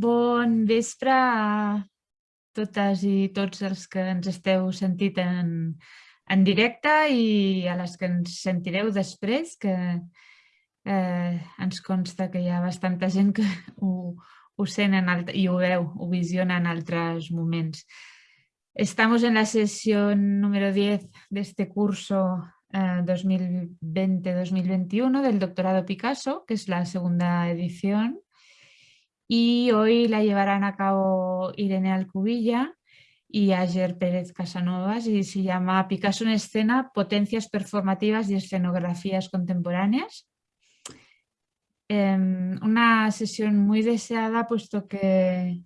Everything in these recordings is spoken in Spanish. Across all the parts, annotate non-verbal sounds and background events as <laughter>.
Bon vespre a totes i tots els que ens esteu sentit en, en directe i a les que ens sentireu després, que eh, ens consta que hi ha bastanta gent que <laughs> ho, ho sent en alt, i ho veu, ho visiona en altres moments. Estamos en la sesión número 10 de este curso eh, 2020-2021 del doctorado Picasso, que es la segunda edición. Y hoy la llevarán a cabo Irene Alcubilla y Ayer Pérez Casanovas y se llama Picasso en escena, potencias performativas y escenografías contemporáneas. Eh, una sesión muy deseada puesto que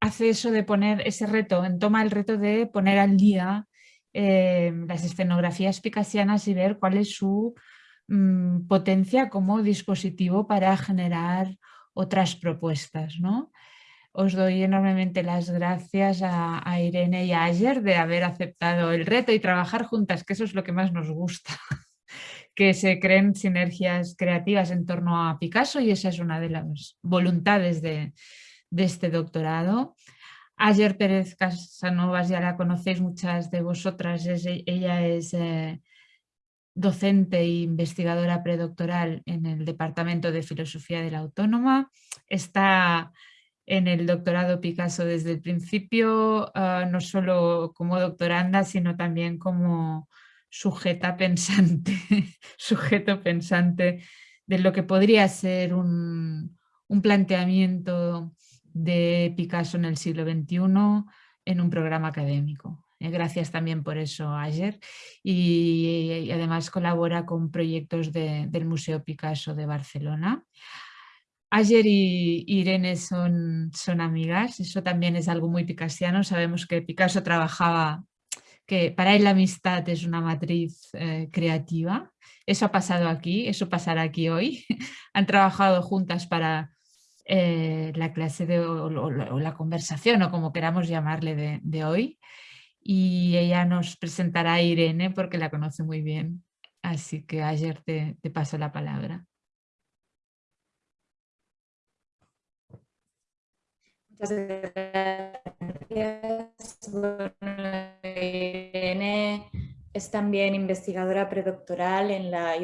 hace eso de poner ese reto, toma el reto de poner al día eh, las escenografías picasianas y ver cuál es su mmm, potencia como dispositivo para generar otras propuestas. ¿no? Os doy enormemente las gracias a, Irene y a Ayer de haber aceptado el reto y trabajar juntas, que eso es lo que más nos gusta. <laughs> que se creen sinergias creativas en torno a Picasso y esa es una de las voluntades de, de este doctorado. Ayer Pérez Casanovas ya la conocéis muchas de vosotras, ella es eh, docente e investigadora predoctoral en el Departamento de Filosofía de la Autónoma, está en el doctorado Picasso desde el principio, uh, no solo como doctoranda, sino también como sujeta pensante, <laughs> sujeto pensante de lo que podría ser un, un planteamiento de Picasso en el siglo XXI en un programa académico. Eh, gracias también por eso Ayer y, y además colabora con proyectos de, del Museo Picasso de Barcelona. Ayer y Irene son, son amigas, eso también es algo muy picasiano, sabemos que Picasso trabajaba que para él la amistad es una matriz eh, creativa. Eso ha pasado aquí, eso pasará aquí hoy. <laughs> Han trabajado juntas para eh, la clase de, o, o, o, la conversación o como queramos llamarle de, de, hoy. Y ella nos presentará a Irene porque la conoce muy bien. Así que ayer te, te paso la palabra. Muchas gracias. Irene es también investigadora predoctoral en la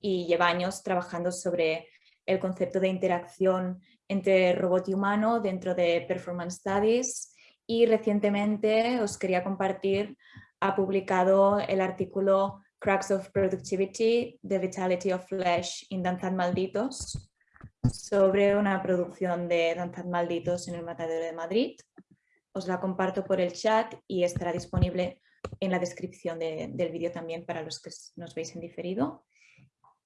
y lleva años trabajando sobre el concepto de interacción entre robot y humano dentro de Performance Studies y recientemente os quería compartir, ha publicado el artículo Cracks of Productivity, The Vitality of Flesh in Danzad Malditos, sobre una producción de Danzad Malditos en el Matadero de Madrid. Os la comparto por el chat y estará disponible en la descripción de, del vídeo también para los que nos veis en diferido.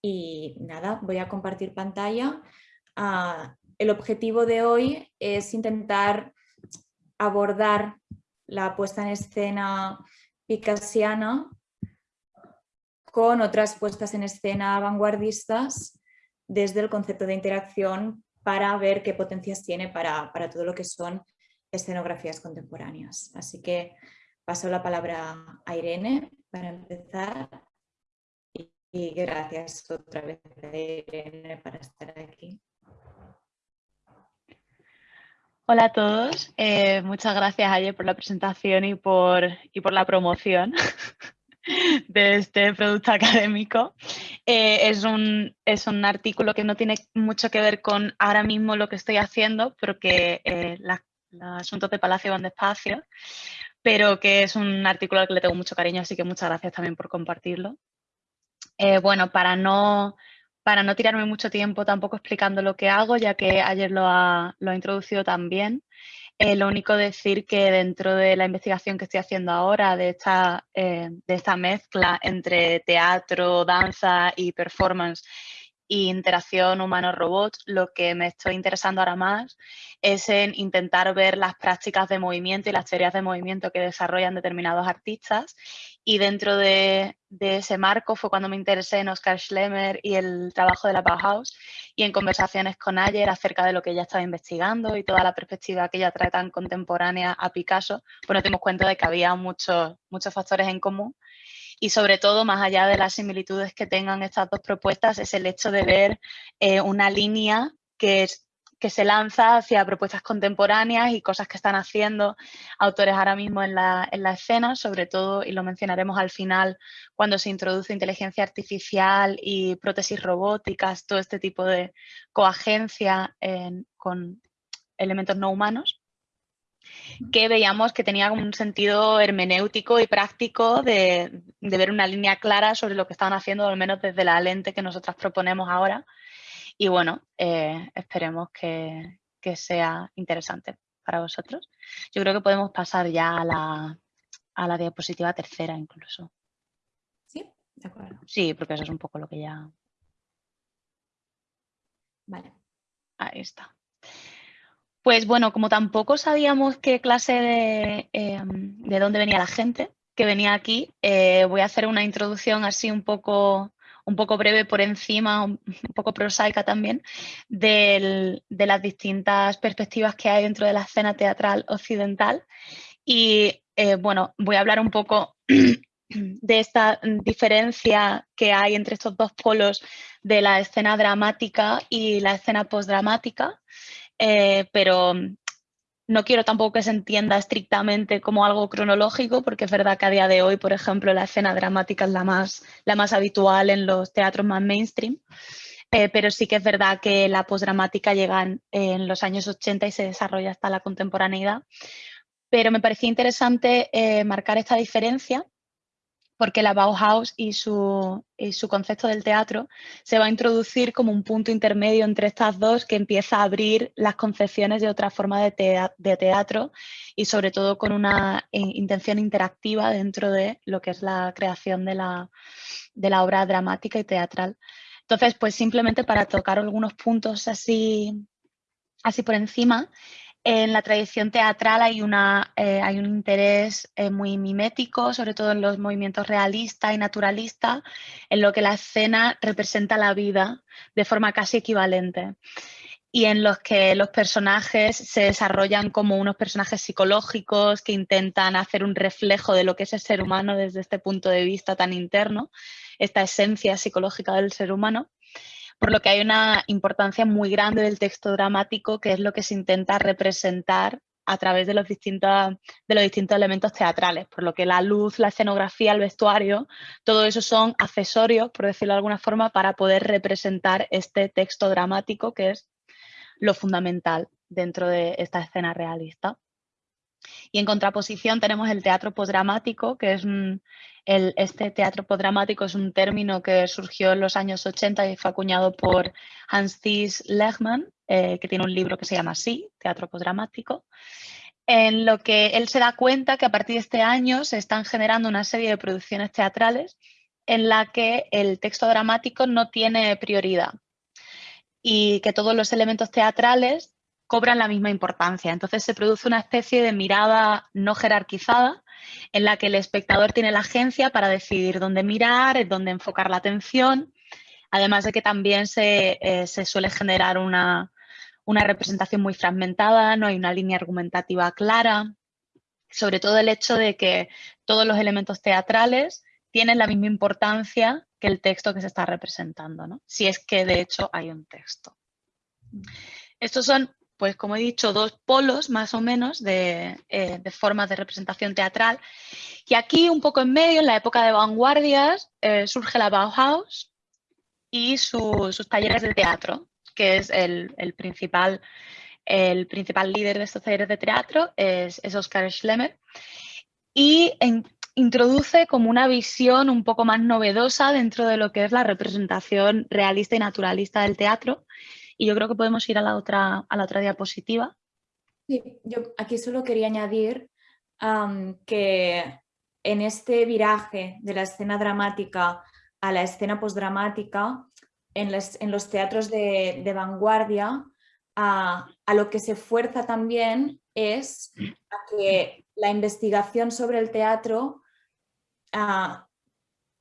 Y nada, voy a compartir pantalla. Uh, el objetivo de hoy es intentar abordar la puesta en escena picasiana con otras puestas en escena vanguardistas desde el concepto de interacción para ver qué potencias tiene para, para todo lo que son escenografías contemporáneas. Así que paso la palabra a Irene para empezar y, gracias otra vez a Irene para estar aquí. Hola a todos, eh, muchas gracias Ayer por la presentación y por, y por la promoción <laughs> de este producto académico. Eh, es, un, es, un, artículo que no tiene mucho que ver con ahora mismo lo que estoy haciendo, porque eh, los asuntos de Palacio van despacio, pero que es un artículo al que le tengo mucho cariño, así que muchas gracias también por compartirlo. Bueno, para no para no tirarme mucho tiempo tampoco explicando lo que hago, ya que ayer lo ha, lo ha introducido también. Eh, lo único decir que dentro de la investigación que estoy haciendo ahora, de esta, eh, de esta mezcla entre teatro, danza y performance, y interacción humano-robot, lo que me estoy interesando ahora más es en intentar ver las prácticas de movimiento y las teorías de movimiento que desarrollan determinados artistas. Y dentro de, ese marco fue cuando me interesé en Oscar Schlemmer y el trabajo de la Bauhaus y en conversaciones con Ayer acerca de lo que ella estaba investigando y toda la perspectiva que ella trae tan contemporánea a Picasso, pues nos dimos cuenta de que había muchos, muchos factores en común y sobre todo, más allá de las similitudes que tengan estas dos propuestas, es el hecho de ver eh, una línea que que se lanza hacia propuestas contemporáneas y cosas que están haciendo autores ahora mismo en la, en la, escena, sobre todo, y lo mencionaremos al final, cuando se introduce inteligencia artificial y prótesis robóticas, todo este tipo de coagencia con elementos no humanos, que veíamos que tenía un sentido hermenéutico y práctico de, de ver una línea clara sobre lo que estaban haciendo, al menos desde la lente que nosotras proponemos ahora, y bueno, eh, esperemos que, sea interesante para vosotros. Yo creo que podemos pasar ya a la, a la diapositiva tercera incluso. Sí, de acuerdo. Sí, porque eso es un poco lo que ya... Vale. Ahí está. Pues bueno, como tampoco sabíamos qué clase de, em, de dónde venía la gente que venía aquí, eh, voy a hacer una introducción así un poco un poco breve por encima, un poco prosaica también, de las distintas perspectivas que hay dentro de la escena teatral occidental. Y eh, bueno, voy a hablar un poco de esta diferencia que hay entre estos dos polos de la escena dramática y la escena postdramática, eh, pero no quiero tampoco que se entienda estrictamente como algo cronológico, porque es verdad que a día de hoy, por ejemplo, la escena dramática es la más, la más habitual en los teatros más mainstream, eh, pero sí que es verdad que la postdramática llega en, los años 80 y se desarrolla hasta la contemporaneidad. Pero me parecía interesante eh, marcar esta diferencia porque la Bauhaus y su, su, concepto del teatro se va a introducir como un punto intermedio entre estas dos que empieza a abrir las concepciones de otra forma de, de teatro y sobre todo con una eh, intención interactiva dentro de lo que es la creación de la, de la obra dramática y teatral. Entonces, pues simplemente para tocar algunos puntos así, así por encima, en la tradición teatral hay, una, eh, hay un interés eh, muy mimético, sobre todo en los movimientos realista y naturalista, en lo que la escena representa la vida de forma casi equivalente. Y en los que los personajes se desarrollan como unos personajes psicológicos que intentan hacer un reflejo de lo que es el ser humano desde este punto de vista tan interno, esta esencia psicológica del ser humano por lo que hay una importancia muy grande del texto dramático, que es lo que se intenta representar a través de los, distintos, de los distintos elementos teatrales, por lo que la luz, la escenografía, el vestuario, todo eso son accesorios, por decirlo de alguna forma, para poder representar este texto dramático que es lo fundamental dentro de esta escena realista. Y en contraposición tenemos el teatro postdramático, que es el, este teatro postdramático es un término que surgió en los años 80 y fue acuñado por Hans Thies Lehmann, eh, que tiene un libro que se llama así, Teatro postdramático, en lo que él se da cuenta que a partir de este año se están generando una serie de producciones teatrales en la que el texto dramático no tiene prioridad y que todos los elementos teatrales cobran la misma importancia. Entonces se produce una especie de mirada no jerarquizada en la que el espectador tiene la agencia para decidir dónde mirar, dónde enfocar la atención, además de que también se, eh, suele generar una, una representación muy fragmentada, no hay una línea argumentativa clara, sobre todo el hecho de que todos los elementos teatrales tienen la misma importancia que el texto que se está representando, ¿no? si es que de hecho hay un texto. Estos son pues como he dicho, dos polos más o menos de, eh, formas de representación teatral. Y aquí un poco en medio, en la época de vanguardias, eh, surge la Bauhaus y sus talleres de teatro, que es el, principal, el principal líder de estos talleres de teatro, es Oscar Schlemmer. Y introduce como una visión un poco más novedosa dentro de lo que es la representación realista y naturalista del teatro y yo creo que podemos ir a la otra, a la otra diapositiva. Sí, yo aquí solo quería añadir que en este viraje de la escena dramática a la escena postdramática, en, en los teatros de, vanguardia, a, lo que se fuerza también es a que la investigación sobre el teatro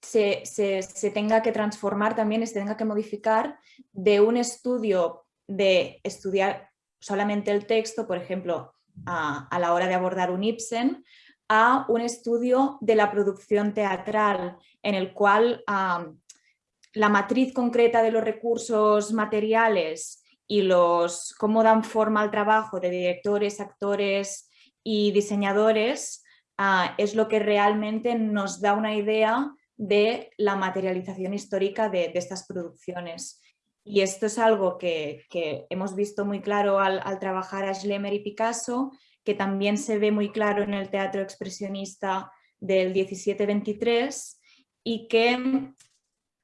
se, tenga que transformar también se tenga que modificar de un estudio de estudiar solamente el texto, por ejemplo, a, la hora de abordar un Ibsen, a un estudio de la producción teatral en el cual la matriz concreta de los recursos materiales y los, cómo dan forma al trabajo de directores, actores y diseñadores ah, es lo que realmente nos da una idea de la materialización histórica de, estas producciones. Y esto es algo que, hemos visto muy claro al, trabajar a Schlemmer y Picasso, que también se ve muy claro en el teatro expresionista del 17-23 y que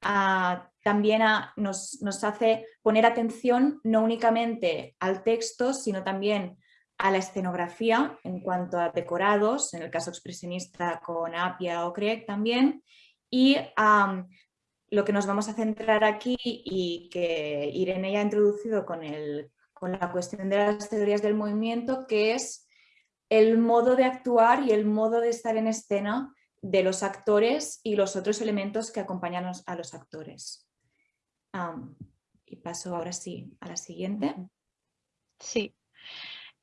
ah, también nos, hace poner atención no únicamente al texto, sino también a la escenografía en cuanto a decorados, en el caso expresionista con Apia o Craig también, y lo que nos vamos a centrar aquí y que Irene ya ha introducido con, con la cuestión de las teorías del movimiento, que es el modo de actuar y el modo de estar en escena de los actores y los otros elementos que acompañan a los actores y paso ahora sí a la siguiente. Sí,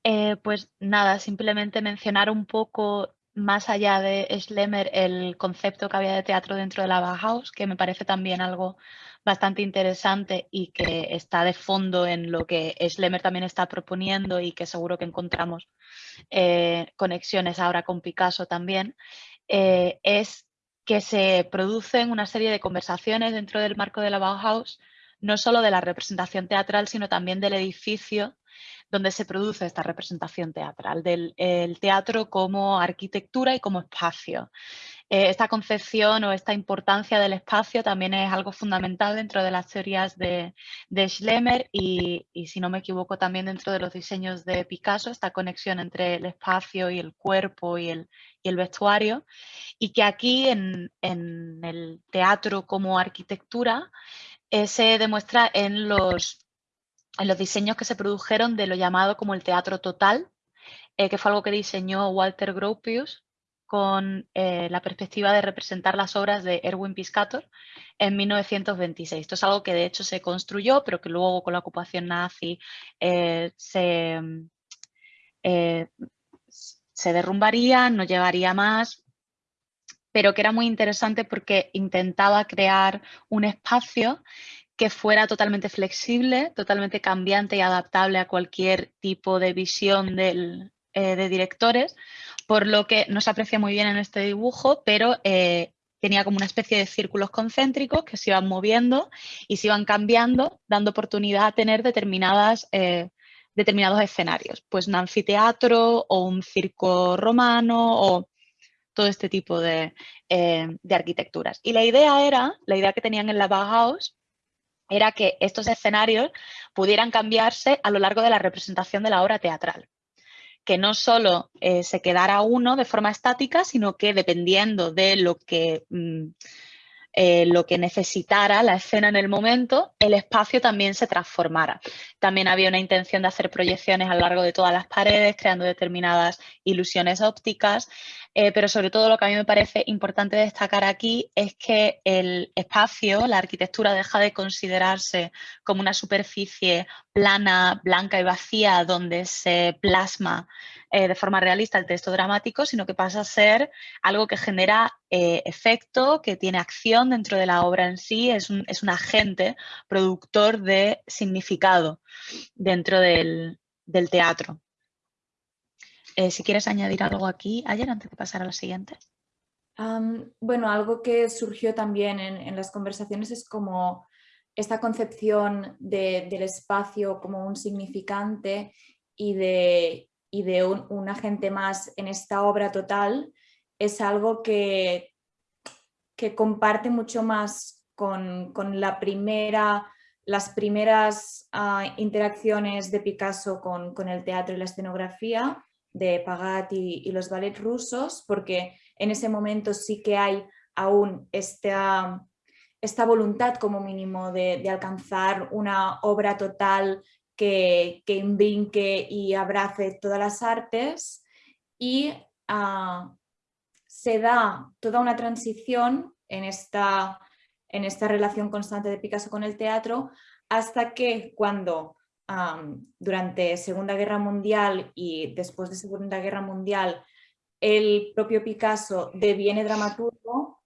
eh, pues nada, simplemente mencionar un poco más allá de Schlemmer el concepto que había de teatro dentro de la Bauhaus, que me parece también algo bastante interesante y que está de fondo en lo que Schlemmer también está proponiendo y que seguro que encontramos eh, conexiones ahora con Picasso también, eh, es que se producen una serie de conversaciones dentro del marco de la Bauhaus, no solo de la representación teatral, sino también del edificio donde se produce esta representación teatral, del teatro como arquitectura y como espacio. Eh, esta concepción o esta importancia del espacio también es algo fundamental dentro de las teorías de, Schlemmer y, si no me equivoco también dentro de los diseños de Picasso, esta conexión entre el espacio y el cuerpo y el, vestuario y que aquí en, el teatro como arquitectura eh, se demuestra en los, en los diseños que se produjeron de lo llamado como el teatro total, eh, que fue algo que diseñó Walter Gropius con eh, la perspectiva de representar las obras de Erwin Piscator en 1926. Esto es algo que de hecho se construyó, pero que luego con la ocupación nazi eh, se, se derrumbaría, no llevaría más, pero que era muy interesante porque intentaba crear un espacio que fuera totalmente flexible, totalmente cambiante y adaptable a cualquier tipo de visión de directores, por lo que no se aprecia muy bien en este dibujo, pero eh, tenía como una especie de círculos concéntricos que se iban moviendo y se iban cambiando, dando oportunidad a tener determinadas, eh, determinados escenarios, pues un anfiteatro o un circo romano o todo este tipo de, eh, de arquitecturas. Y la idea era, la idea que tenían en la Bauhaus, era que estos escenarios pudieran cambiarse a lo largo de la representación de la obra teatral que no solo eh, se quedara uno de forma estática, sino que dependiendo de lo que, mm, eh, lo que necesitara la escena en el momento, el espacio también se transformara. También había una intención de hacer proyecciones a lo largo de todas las paredes, creando determinadas ilusiones ópticas, eh, pero sobre todo lo que a mí me parece importante destacar aquí es que el espacio, la arquitectura deja de considerarse como una superficie plana, blanca y vacía donde se plasma eh, de forma realista el texto dramático, sino que pasa a ser algo que genera eh, efecto, que tiene acción dentro de la obra en sí, es un, agente productor de significado dentro del teatro. Eh, si quieres añadir algo aquí, ayer, antes de pasar a la siguiente. bueno, algo que surgió también en, las conversaciones es como esta concepción del espacio como un significante y de, de un, agente más en esta obra total es algo que, comparte mucho más con, la primera, las primeras ah, interacciones de Picasso con, el teatro y la escenografía de Pagat y, los ballets rusos, porque en ese momento sí que hay aún esta, esta voluntad como mínimo de, alcanzar una obra total que, que y abrace todas las artes. Y ah, se da toda una transición en esta, en esta relación constante de Picasso con el teatro hasta que cuando durante Segunda Guerra Mundial y después de Segunda Guerra Mundial el propio Picasso deviene dramaturgo,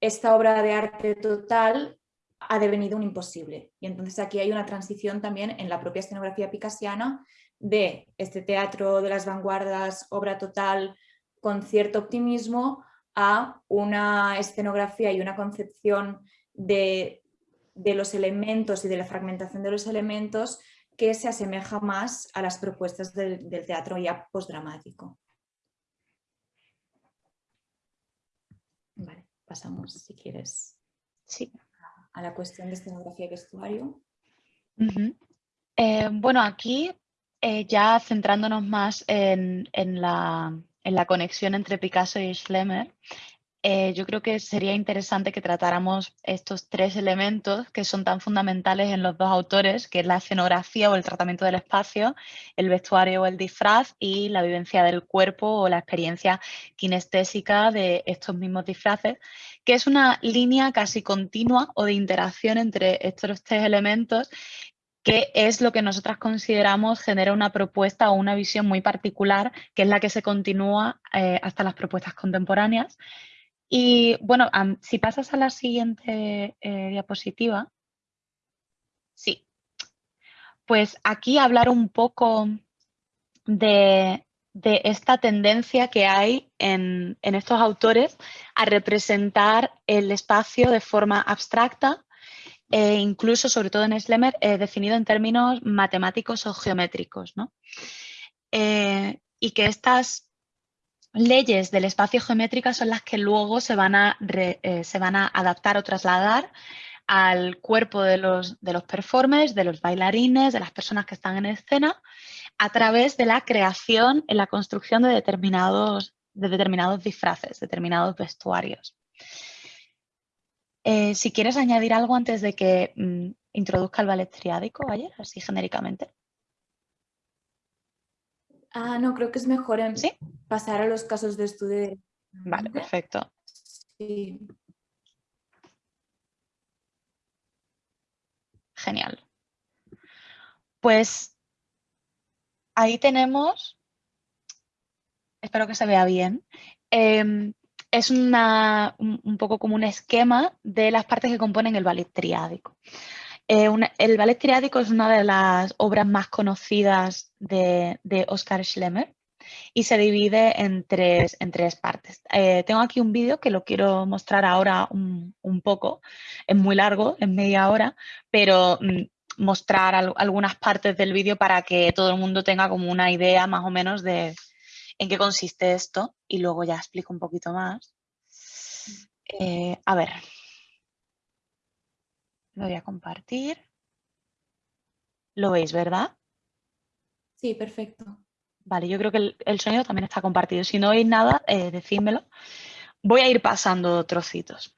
esta obra de arte total ha devenido un imposible. Y entonces aquí hay una transición también en la propia escenografía picasiana de este teatro de las vanguardias, obra total, con cierto optimismo, a una escenografía y una concepción de, los elementos y de la fragmentación de los elementos que se asemeja más a las propuestas del, teatro ya postdramático. Vale, pasamos si quieres sí. a la cuestión de escenografía y vestuario. Eh, bueno, aquí eh, ya centrándonos más en, la, conexión entre Picasso y Schlemmer, eh, yo creo que sería interesante que tratáramos estos tres elementos que son tan fundamentales en los dos autores, que es la escenografía o el tratamiento del espacio, el vestuario o el disfraz y la vivencia del cuerpo o la experiencia kinestésica de estos mismos disfraces, que es una línea casi continua o de interacción entre estos tres elementos que es lo que nosotras consideramos genera una propuesta o una visión muy particular, que es la que se continúa eh, hasta las propuestas contemporáneas. Y bueno, si pasas a la siguiente eh, diapositiva. Sí. Pues aquí hablar un poco de, esta tendencia que hay en, en estos autores a representar el espacio de forma abstracta e incluso, sobre todo en Schlemmer, eh, definido en términos matemáticos o geométricos. Eh, y que estas leyes del espacio geométrico son las que luego se van a, eh, se van a adaptar o trasladar al cuerpo de los, de los performers, de los bailarines, de las personas que están en escena, a través de la creación y la construcción de determinados, de determinados disfraces, determinados vestuarios. Eh, si quieres añadir algo antes de que mm, introduzca el ballet triádico, ayer, así genéricamente. Ah, no, creo que es mejor pasar a los casos de estudio. Vale, perfecto. Sí. Genial. Pues ahí tenemos, espero que se vea bien, em, es un, poco como un esquema de las partes que componen el ballet triádico. Eh, el ballet triádico es una de las obras más conocidas de, de Oscar Schlemmer y se divide en tres, en tres partes. Eh, tengo aquí un vídeo que lo quiero mostrar ahora un, poco, es muy largo, es media hora, pero mm, mostrar algunas partes del vídeo para que todo el mundo tenga como una idea más o menos de, en qué consiste esto y luego ya explico un poquito más. Eh, a ver, lo voy a compartir. ¿Lo veis, verdad? Sí, perfecto. Vale, yo creo que el, sonido también está compartido. Si no oís nada, eh, decídmelo. Voy a ir pasando trocitos.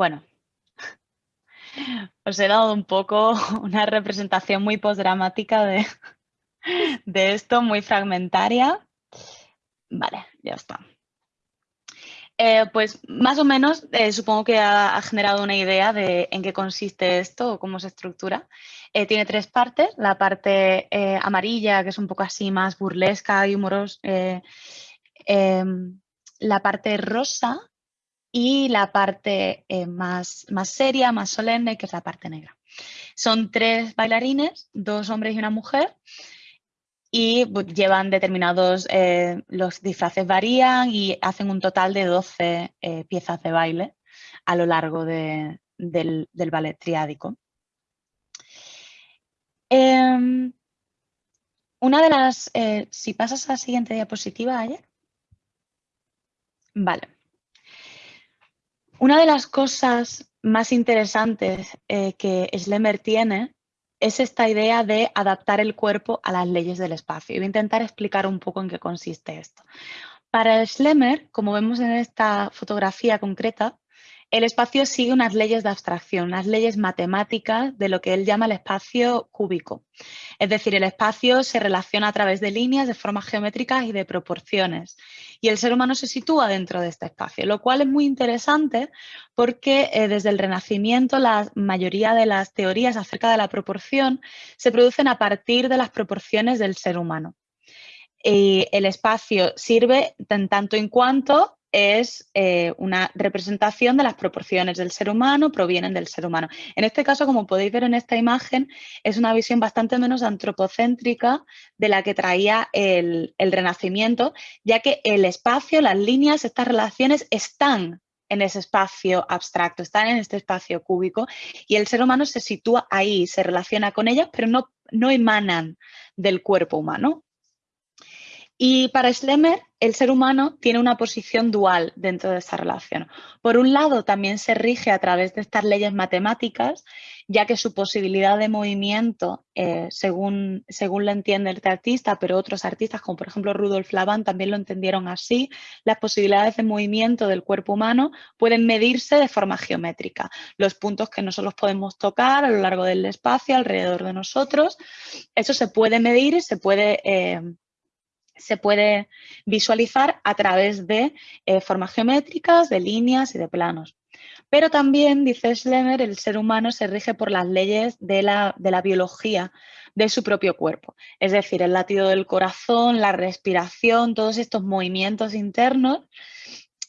Bueno, os he dado un poco <laughs> una representación muy postdramática de, de esto, muy fragmentaria. Vale, ya está. Eh, pues más o menos eh, supongo que ha, generado una idea de en qué consiste esto o cómo se estructura. Eh, tiene tres partes, la parte amarilla que es un poco así más burlesca y humorosa, em, la parte rosa y la parte más, más seria, más solemne, que es la parte negra. Son tres bailarines, dos hombres y una mujer, y llevan determinados, eh, los disfraces varían y hacen un total de 12 eh, piezas de baile a lo largo del, ballet triádico. Em, una de las, eh, si pasas a la siguiente diapositiva, ayer. Vale. Una de las cosas más interesantes que Schlemmer tiene es esta idea de adaptar el cuerpo a las leyes del espacio. Voy a intentar explicar un poco en qué consiste esto. Para Schlemmer, como vemos en esta fotografía concreta, el espacio sigue unas leyes de abstracción, unas leyes matemáticas de lo que él llama el espacio cúbico. Es decir, el espacio se relaciona a través de líneas, de formas geométricas y de proporciones. Y el ser humano se sitúa dentro de este espacio, lo cual es muy interesante porque eh, desde el Renacimiento la mayoría de las teorías acerca de la proporción se producen a partir de las proporciones del ser humano. Y el espacio sirve en tanto en cuanto es eh, una representación de las proporciones del ser humano, provienen del ser humano. En este caso, como podéis ver en esta imagen, es una visión bastante menos antropocéntrica de la que traía el, el Renacimiento, ya que el espacio, las líneas, estas relaciones están en ese espacio abstracto, están en este espacio cúbico y el ser humano se sitúa ahí, se relaciona con ellas, pero no, no emanan del cuerpo humano. Y para Schlemmer, el ser humano tiene una posición dual dentro de esta relación. Por un lado, también se rige a través de estas leyes matemáticas, ya que su posibilidad de movimiento, eh, según, según lo entiende este artista, pero otros artistas, como por ejemplo Rudolf Laban, también lo entendieron así, las posibilidades de movimiento del cuerpo humano pueden medirse de forma geométrica. Los puntos que nosotros podemos tocar a lo largo del espacio, alrededor de nosotros, eso se puede medir y se puede... Eh, se puede visualizar a través de eh, formas geométricas, de líneas y de planos. Pero también, dice Schlemmer, el ser humano se rige por las leyes de la, de la biología de su propio cuerpo. Es decir, el latido del corazón, la respiración, todos estos movimientos internos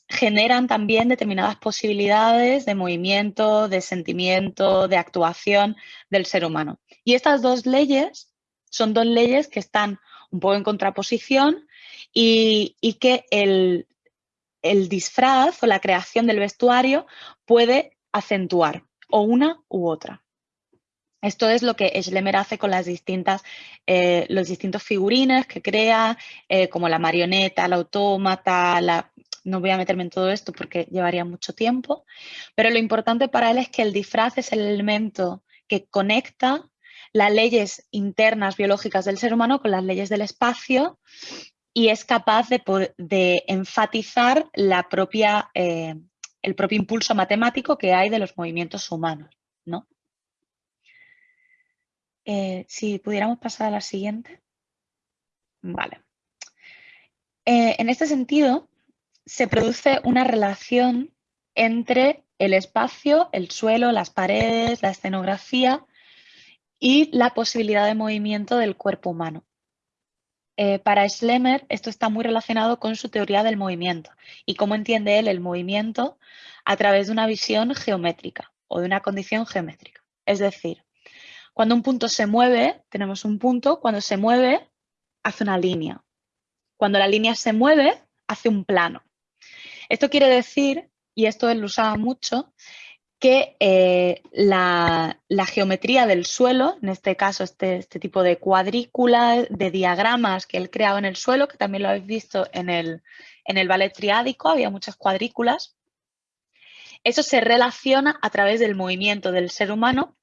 generan también determinadas posibilidades de movimiento, de sentimiento, de actuación del ser humano. Y estas dos leyes son dos leyes que están un poco en contraposición y, que el, disfraz o la creación del vestuario puede acentuar o una u otra. Esto es lo que Schlemmer hace con las distintas, eh, los distintos figurines que crea, eh, como la marioneta, la autómata, la... no voy a meterme en todo esto porque llevaría mucho tiempo, pero lo importante para él es que el disfraz es el elemento que conecta las leyes internas biológicas del ser humano con las leyes del espacio y es capaz de, enfatizar la propia, eh, el propio impulso matemático que hay de los movimientos humanos. ¿no? Eh, si pudiéramos pasar a la siguiente. Vale. Eh, en este sentido, se produce una relación entre el espacio, el suelo, las paredes, la escenografía y la posibilidad de movimiento del cuerpo humano. Eh, para Schlemmer esto está muy relacionado con su teoría del movimiento y cómo entiende él el movimiento a través de una visión geométrica o de una condición geométrica. Es decir, cuando un punto se mueve, tenemos un punto, cuando se mueve, hace una línea. Cuando la línea se mueve, hace un plano. Esto quiere decir, y esto él lo usaba mucho, que eh, la, geometría del suelo, en este caso este, este, tipo de cuadrícula, de diagramas que él creaba en el suelo, que también lo habéis visto en el, en el ballet triádico, había muchas cuadrículas, eso se relaciona a través del movimiento del ser humano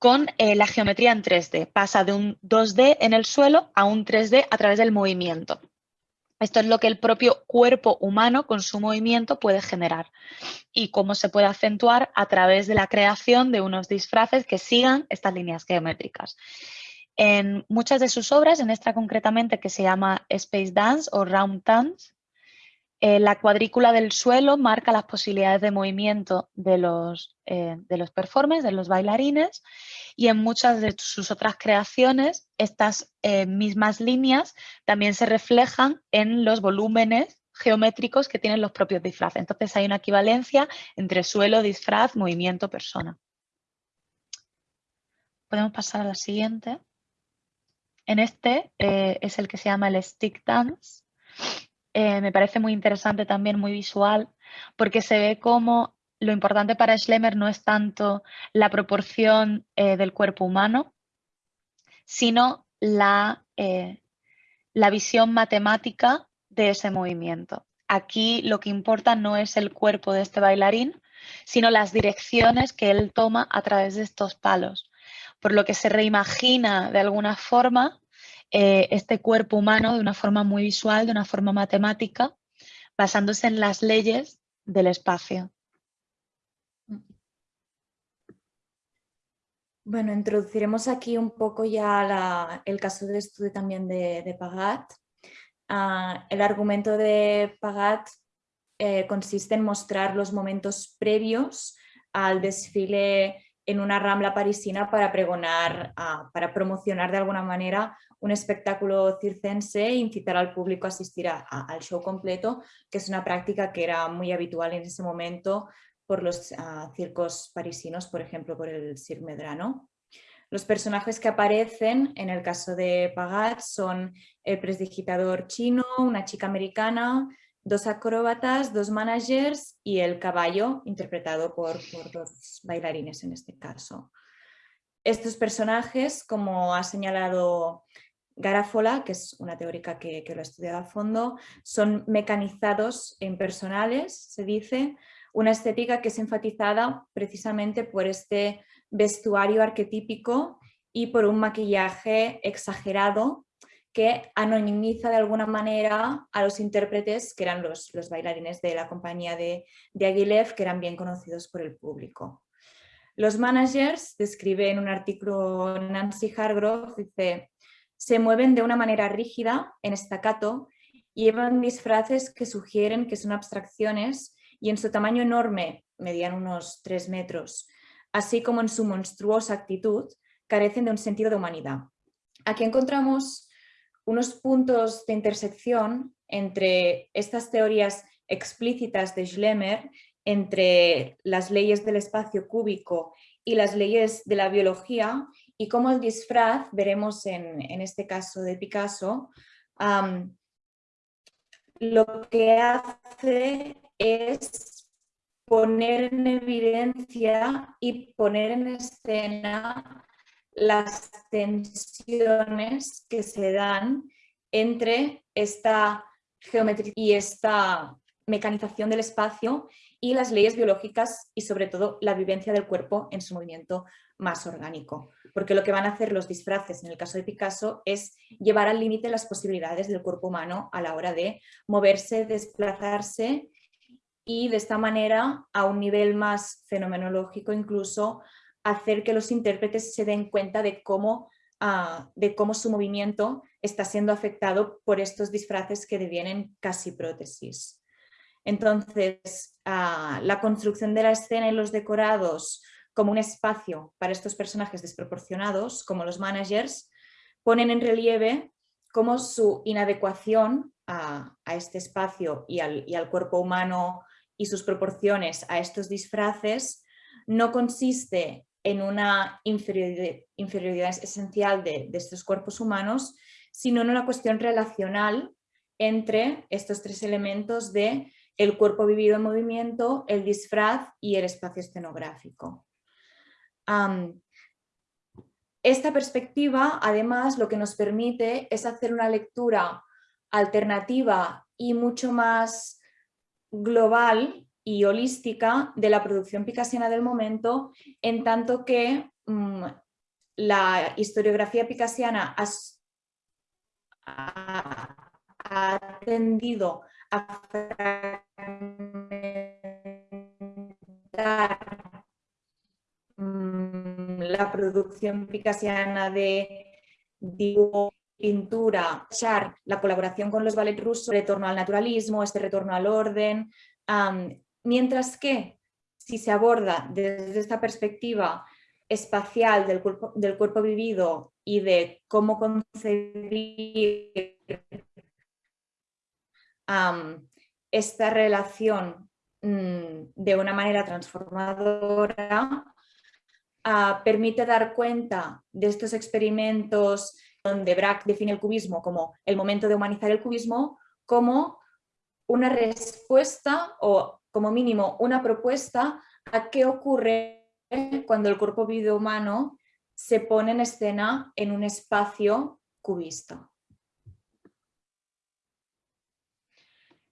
con eh, la geometría en 3D. Pasa de un 2D en el suelo a un 3D a través del movimiento. Esto es lo que el propio cuerpo humano con su movimiento puede generar y cómo se puede acentuar a través de la creación de unos disfraces que sigan estas líneas geométricas. En muchas de sus obras, en esta concretamente que se llama Space Dance o Round Dance, eh, la cuadrícula del suelo marca las posibilidades de movimiento de los, eh, de los performers, de los bailarines, y en muchas de sus otras creaciones estas eh, mismas líneas también se reflejan en los volúmenes geométricos que tienen los propios disfraces. Entonces hay una equivalencia entre suelo, disfraz, movimiento, persona. Podemos pasar a la siguiente. En este es el que se llama el stick dance eh, me parece muy interesante también, muy visual, porque se ve como lo importante para Schlemmer no es tanto la proporción eh, del cuerpo humano, sino la, eh, la visión matemática de ese movimiento. Aquí lo que importa no es el cuerpo de este bailarín, sino las direcciones que él toma a través de estos palos, por lo que se reimagina de alguna forma eh, este cuerpo humano de una forma muy visual, de una forma matemática, basándose en las leyes del espacio. Bueno, introduciremos aquí un poco ya el caso de estudio también de, Pagat. Ah, el argumento de Pagat eh, consiste en mostrar los momentos previos al desfile en una rambla parisina para pregonar, para promocionar de alguna manera un espectáculo circense e incitar al público a asistir al show completo, que es una práctica que era muy habitual en ese momento por los circos parisinos, por ejemplo, por el Cirque Medrano. Los personajes que aparecen en el caso de Pagat son el presdigitador chino, una chica americana, dos acróbatas, dos managers y el caballo, interpretado por, por dos bailarines en este caso. Estos personajes, como ha señalado Garafola, que es una teórica que, lo ha estudiado a fondo, son mecanizados e impersonales, se dice, una estética que es enfatizada precisamente por este vestuario arquetípico y por un maquillaje exagerado que anonimiza de alguna manera a los intérpretes que eran los, bailarines de la compañía de, de Aguilev, que eran bien conocidos por el público. Los managers, describe en un artículo Nancy Hargrove, dice se mueven de una manera rígida, en estacato, llevan disfraces que sugieren que son abstracciones y en su tamaño enorme, medían unos 3 metros, así como en su monstruosa actitud, carecen de un sentido de humanidad. Aquí encontramos unos puntos de intersección entre estas teorías explícitas de Schlemmer, entre las leyes del espacio cúbico y las leyes de la biología y cómo el disfraz, veremos en, este caso de Picasso, lo que hace es poner en evidencia y poner en escena las tensiones que se dan entre esta geometría y esta mecanización del espacio y las leyes biológicas y sobre todo la vivencia del cuerpo en su movimiento más orgánico. Porque lo que van a hacer los disfraces en el caso de Picasso es llevar al límite las posibilidades del cuerpo humano a la hora de moverse, desplazarse y de esta manera a un nivel más fenomenológico incluso hacer que los intérpretes se den cuenta de cómo, ah, de cómo su movimiento está siendo afectado por estos disfraces que devienen casi prótesis. Entonces, ah, la construcción de la escena y los decorados como un espacio para estos personajes desproporcionados, como los managers, ponen en relieve cómo su inadecuación a, este espacio y al, cuerpo humano y sus proporciones a estos disfraces no consiste en una inferioridad, esencial de, estos cuerpos humanos, sino en una cuestión relacional entre estos tres elementos de el cuerpo vivido en movimiento, el disfraz y el espacio escenográfico. Esta perspectiva, además, lo que nos permite es hacer una lectura alternativa y mucho más global y holística de la producción picasiana del momento, en tanto que mm, la historiografía picasiana ha, ha tendido a mm, la producción picasiana de dibujo, pintura, la colaboración con los ballet rusos, retorno al naturalismo, este retorno al orden, mientras que si se aborda desde esta perspectiva espacial del cuerpo, del cuerpo vivido y de cómo concebir esta relación mm, de una manera transformadora, ah, permite dar cuenta de estos experimentos donde Braque define el cubismo como el momento de humanizar el cubismo, como una respuesta o como mínimo una propuesta a qué ocurre cuando el cuerpo vivo humano se pone en escena en un espacio cubista.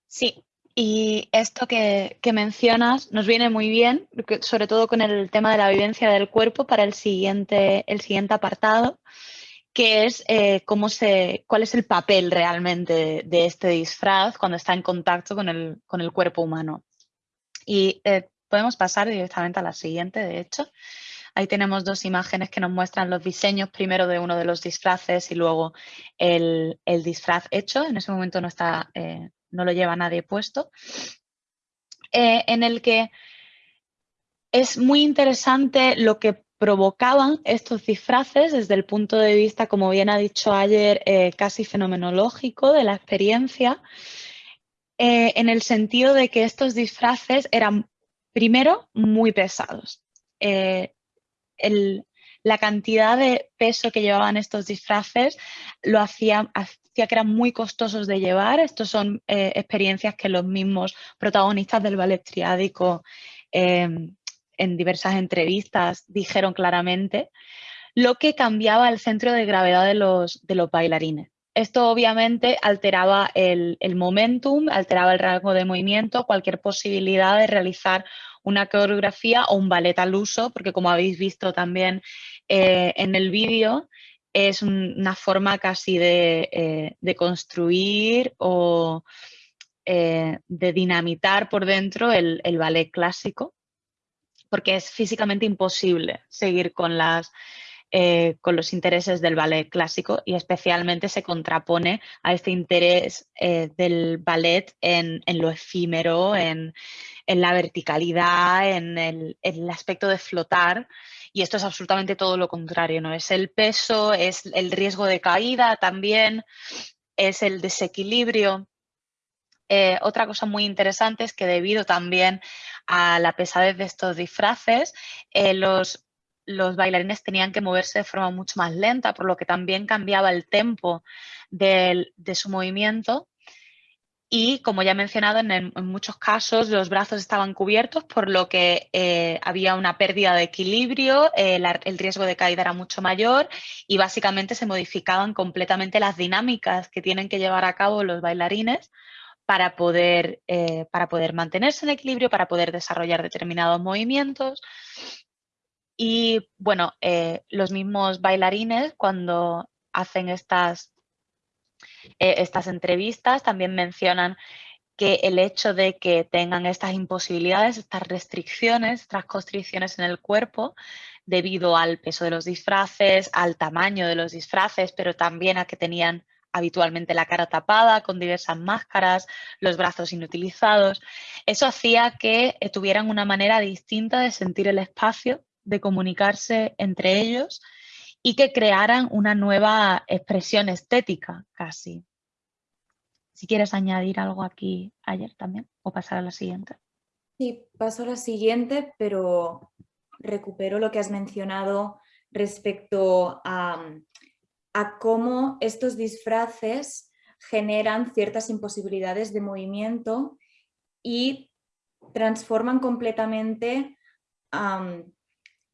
Sí, y esto que, mencionas nos viene muy bien, sobre todo con el tema de la vivencia del cuerpo para el siguiente, el siguiente apartado, que es eh, cómo se, cuál es el papel realmente de, este disfraz cuando está en contacto con el, cuerpo humano. Y eh, podemos pasar directamente a la siguiente, de hecho. Ahí tenemos dos imágenes que nos muestran los diseños, primero de uno de los disfraces y luego el, disfraz hecho. En ese momento no, está, eh, no lo lleva nadie puesto. en el que es muy interesante lo que provocaban estos disfraces desde el punto de vista, como bien ha dicho ayer, eh, casi fenomenológico de la experiencia, eh, en el sentido de que estos disfraces eran, primero, muy pesados. Eh, la cantidad de peso que llevaban estos disfraces lo hacía, hacía que eran muy costosos de llevar. Estos son experiencias que los mismos protagonistas del ballet triádico en diversas entrevistas dijeron claramente, lo que cambiaba el centro de gravedad de los, de los bailarines. Esto obviamente alteraba el, momentum, alteraba el rango de movimiento, cualquier posibilidad de realizar una coreografía o un ballet al uso, porque como habéis visto también eh, en el vídeo, es una forma casi de, eh, construir o eh, de dinamitar por dentro el ballet clásico porque es físicamente imposible seguir con, las, eh, con los intereses del ballet clásico y especialmente se contrapone a este interés eh, del ballet en, lo efímero, en, la verticalidad, en el, aspecto de flotar. Y esto es absolutamente todo lo contrario, ¿no? Es el peso, es el riesgo de caída también, es el desequilibrio. Eh, otra cosa muy interesante es que debido también a la pesadez de estos disfraces, los, los bailarines tenían que moverse de forma mucho más lenta, por lo que también cambiaba el tempo de, su movimiento. Y como ya he mencionado, en, muchos casos los brazos estaban cubiertos, por lo que eh, había una pérdida de equilibrio, el riesgo de caída era mucho mayor y básicamente se modificaban completamente las dinámicas que tienen que llevar a cabo los bailarines para poder, eh, para poder mantenerse en equilibrio, para poder desarrollar determinados movimientos. Y bueno, eh, los mismos bailarines cuando hacen estas, eh, estas entrevistas también mencionan que el hecho de que tengan estas imposibilidades, estas restricciones, estas constricciones en el cuerpo, debido al peso de los disfraces, al tamaño de los disfraces, pero también a que tenían habitualmente la cara tapada, con diversas máscaras, los brazos inutilizados. Eso hacía que eh, tuvieran una manera distinta de sentir el espacio, de comunicarse entre ellos y que crearan una nueva expresión estética casi. Si quieres añadir algo aquí ayer también o pasar a la siguiente. Sí, paso a la siguiente, pero recupero lo que has mencionado respecto a a cómo estos disfraces generan ciertas imposibilidades de movimiento y transforman completamente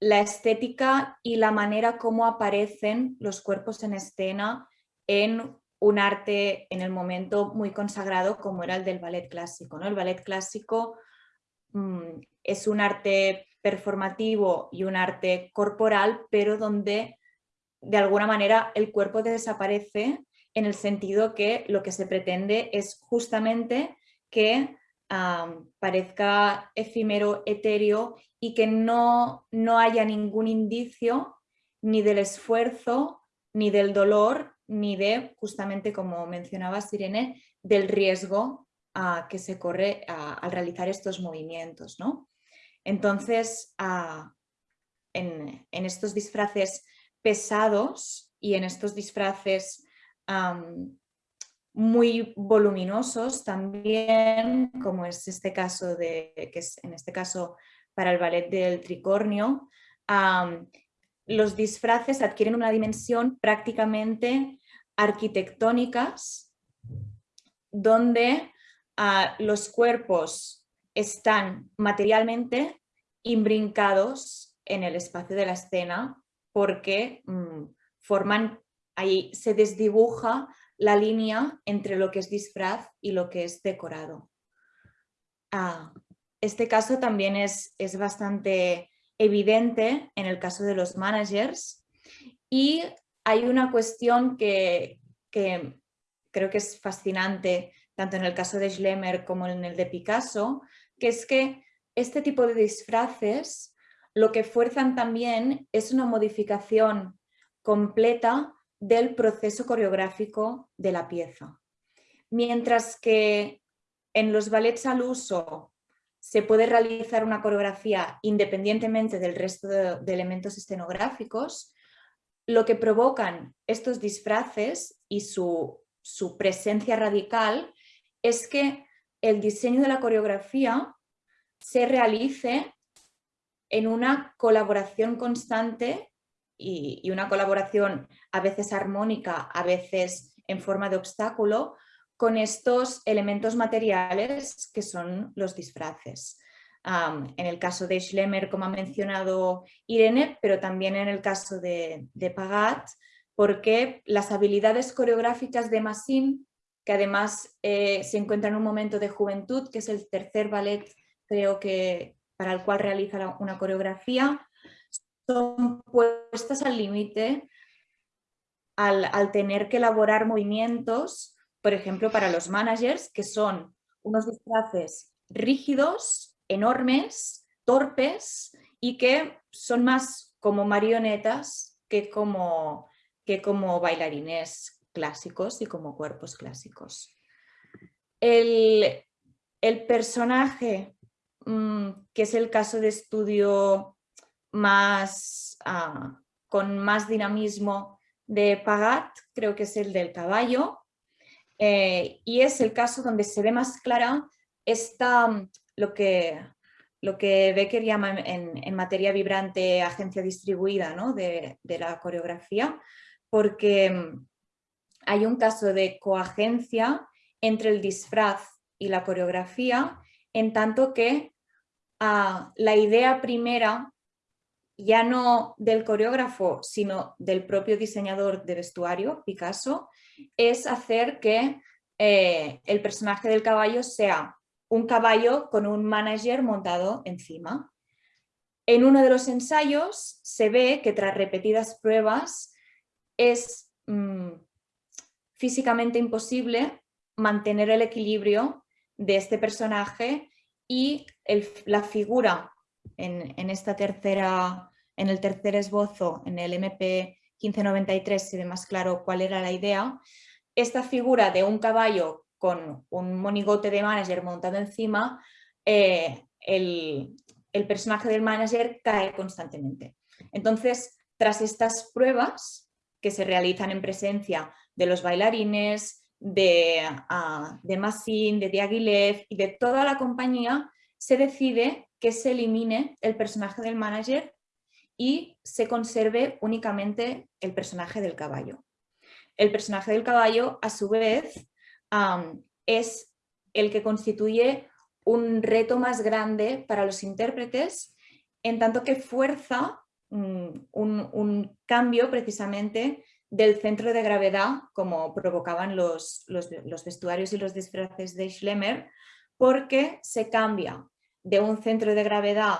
la estética y la manera como aparecen los cuerpos en escena en un arte en el momento muy consagrado como era el del ballet clásico. ¿no? El ballet clásico mm, es un arte performativo y un arte corporal, pero donde de alguna manera el cuerpo desaparece en el sentido que lo que se pretende es justamente que parezca efímero, etéreo y que no, no haya ningún indicio ni del esfuerzo, ni del dolor, ni de, justamente como mencionaba Sirene, del riesgo que se corre al realizar estos movimientos. ¿no? Entonces, en, estos disfraces pesados y en estos disfraces muy voluminosos también, como es este caso de, que es en este caso para el ballet del tricornio, los disfraces adquieren una dimensión prácticamente arquitectónicas, donde ah, los cuerpos están materialmente imbrincados en el espacio de la escena porque mm, forman, ahí se desdibuja la línea entre lo que es disfraz y lo que es decorado. Ah, este caso también es, es bastante evidente en el caso de los managers y hay una cuestión que, creo que es fascinante tanto en el caso de Schlemmer como en el de Picasso, que es que este tipo de disfraces lo que fuerzan también es una modificación completa del proceso coreográfico de la pieza. Mientras que en los ballets al uso se puede realizar una coreografía independientemente del resto de, elementos escenográficos, lo que provocan estos disfraces y su, presencia radical es que el diseño de la coreografía se realice en una colaboración constante y, una colaboración a veces armónica, a veces en forma de obstáculo, con estos elementos materiales que son los disfraces. en el caso de Schlemmer, como ha mencionado Irene, pero también en el caso de, Pagat, porque las habilidades coreográficas de Massim, que además eh, se encuentra en un momento de juventud, que es el tercer ballet creo que para el cual realiza una coreografía, son puestas al límite al, al tener que elaborar movimientos por ejemplo, para los managers, que son unos disfraces rígidos, enormes, torpes y que son más como marionetas que como, que como bailarines clásicos y como cuerpos clásicos. El, personaje, mm, que es el caso de estudio más, ah, con más dinamismo de Pagat, creo que es el del caballo, eh, y es el caso donde se ve más clara esta, mm, lo, que, lo que Becker llama en, materia vibrante agencia distribuida de, la coreografía, porque mm, hay un caso de coagencia entre el disfraz y la coreografía, en tanto que ah, la idea primera, ya no del coreógrafo, sino del propio diseñador de vestuario, Picasso, es hacer que eh, el personaje del caballo sea un caballo con un manager montado encima. En uno de los ensayos se ve que tras repetidas pruebas es mm, físicamente imposible mantener el equilibrio de este personaje y la figura en, en, esta tercera, en el tercer esbozo, en el MP 1593 se ve más claro cuál era la idea. Esta figura de un caballo con un monigote de manager montado encima, eh, el, personaje del manager cae constantemente. Entonces, tras estas pruebas que se realizan en presencia de los bailarines, de, uh, de Massin, de Diaghilev y de toda la compañía, se decide que se elimine el personaje del manager y se conserve únicamente el personaje del caballo. El personaje del caballo, a su vez, es el que constituye un reto más grande para los intérpretes, en tanto que fuerza mm, un, cambio precisamente del centro de gravedad, como provocaban los, los, los vestuarios y los disfraces de Schlemmer, porque se cambia de un centro de gravedad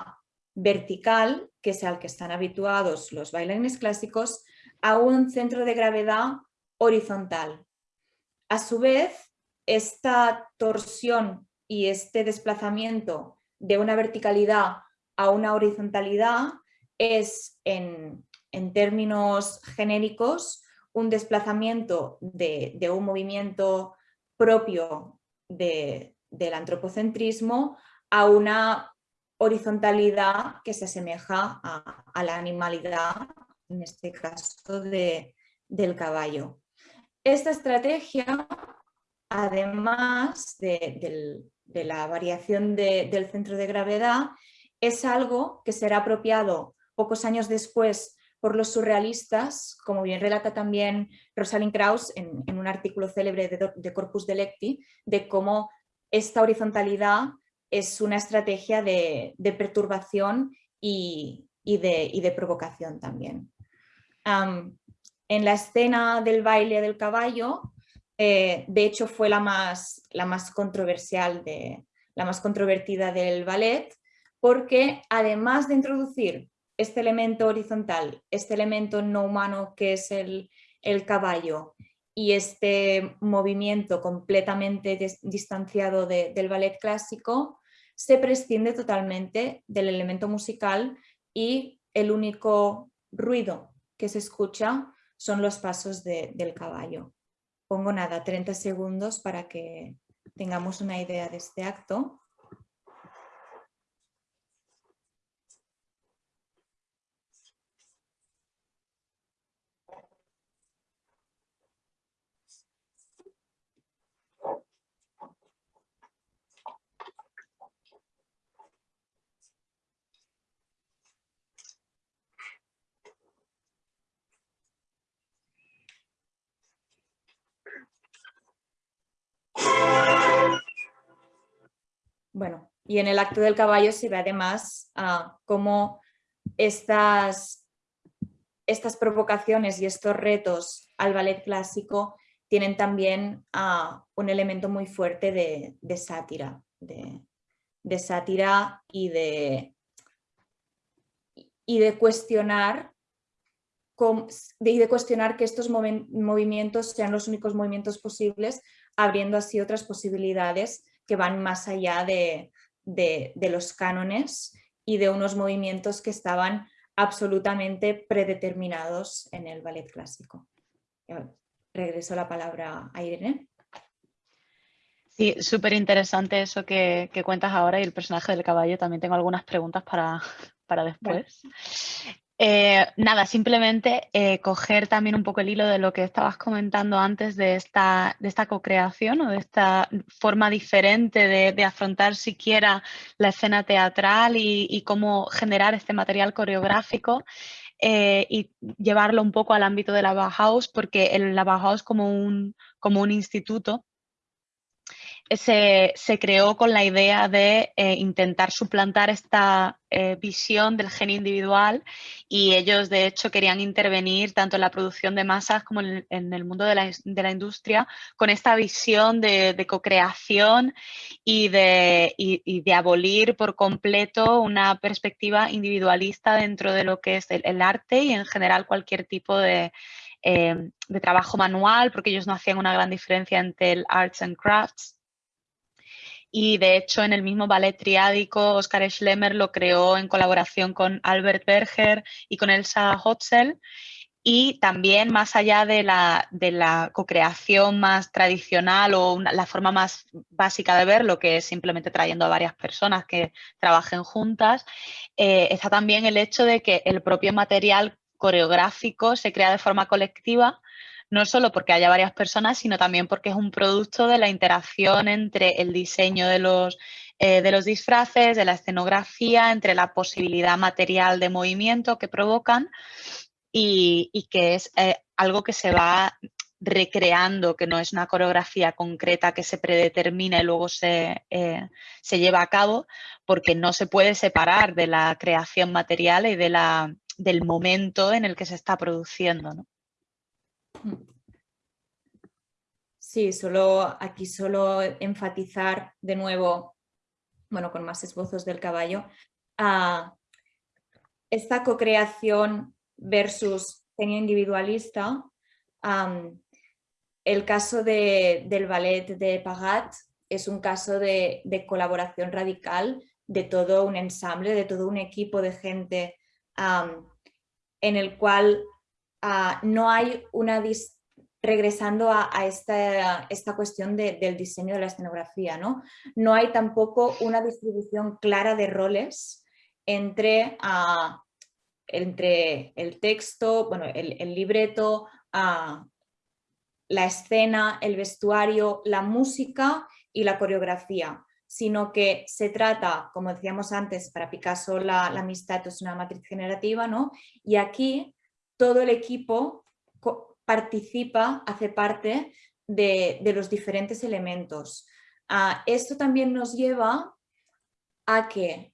vertical, que es al que están habituados los bailarines clásicos, a un centro de gravedad horizontal, a su vez, esta torsión y este desplazamiento de una verticalidad a una horizontalidad es, en, términos genéricos, un desplazamiento de, un movimiento propio del antropocentrismo a una horizontalidad que se asemeja a, la animalidad, en este caso del caballo. Esta estrategia, además de, la variación del centro de gravedad, es algo que será apropiado pocos años después por los surrealistas, como bien relata también Rosalind Krauss en, un artículo célebre de, Corpus Delecti, de cómo esta horizontalidad es una estrategia de, perturbación y, de, provocación también. en la escena del baile del caballo, eh, de hecho fue la más, la más controversial, de, la más controvertida del ballet, porque además de introducir este elemento horizontal, este elemento no humano que es el, caballo y este movimiento completamente distanciado del ballet clásico, se prescinde totalmente del elemento musical y el único ruido que se escucha son los pasos del caballo. Pongo nada, 30 segundos para que tengamos una idea de este acto. Bueno, y en el acto del caballo se ve además ah, cómo estas, estas provocaciones y estos retos al ballet clásico tienen también ah, un elemento muy fuerte de, sátira, de, sátira y de, y de cuestionar de, cuestionar que estos movimientos sean los únicos movimientos posibles, abriendo así otras posibilidades que van más allá de, los cánones y de unos movimientos que estaban absolutamente predeterminados en el ballet clásico. Regreso la palabra a Irene. Sí, súper interesante eso que, cuentas ahora y el personaje del caballo. También tengo algunas preguntas para, después. Eh, nada, simplemente eh, coger también un poco el hilo de lo que estabas comentando antes de esta, de esta co-creación o de esta forma diferente de, afrontar siquiera la escena teatral y, cómo generar este material coreográfico eh, y llevarlo un poco al ámbito de la Bauhaus, porque el, la Bauhaus como un, como un instituto se, creó con la idea de eh, intentar suplantar esta eh, visión del gen individual y ellos de hecho querían intervenir tanto en la producción de masas como en, el mundo de la, industria con esta visión de, co-creación y de, de, abolir por completo una perspectiva individualista dentro de lo que es el, arte y en general cualquier tipo de, eh, de trabajo manual, porque ellos no hacían una gran diferencia entre el arts and crafts y de hecho en el mismo ballet triádico Oscar Schlemmer lo creó en colaboración con Albert Berger y con Elsa Hotzel y también más allá de la, de la co-creación más tradicional o la forma más básica de verlo, que es simplemente trayendo a varias personas que trabajen juntas, eh, está también el hecho de que el propio material coreográfico se crea de forma colectiva no solo porque haya varias personas, sino también porque es un producto de la interacción entre el diseño de los, eh, de los disfraces, de la escenografía, entre la posibilidad material de movimiento que provocan y, que es eh, algo que se va recreando, que no es una coreografía concreta que se predetermina y luego se, eh, se lleva a cabo, porque no se puede separar de la creación material y de la, del momento en el que se está produciendo. ¿no? Sí, solo aquí solo enfatizar de nuevo, bueno, con más esbozos del caballo, a esta co-creación versus genio individualista el caso del ballet de Pagat es un caso de, colaboración radical de todo un ensamble, de todo un equipo de gente en el cual ah, no hay una... Regresando a, esta, esta, cuestión del diseño de la escenografía, ¿no? No hay tampoco una distribución clara de roles entre, ah, entre el texto, bueno, el, libreto, ah, la escena, el vestuario, la música y la coreografía, sino que se trata, como decíamos antes, para Picasso la, amistad es una matriz generativa, ¿no? Y aquí todo el equipo participa, hace parte de, los diferentes elementos. Ah, esto también nos lleva a que,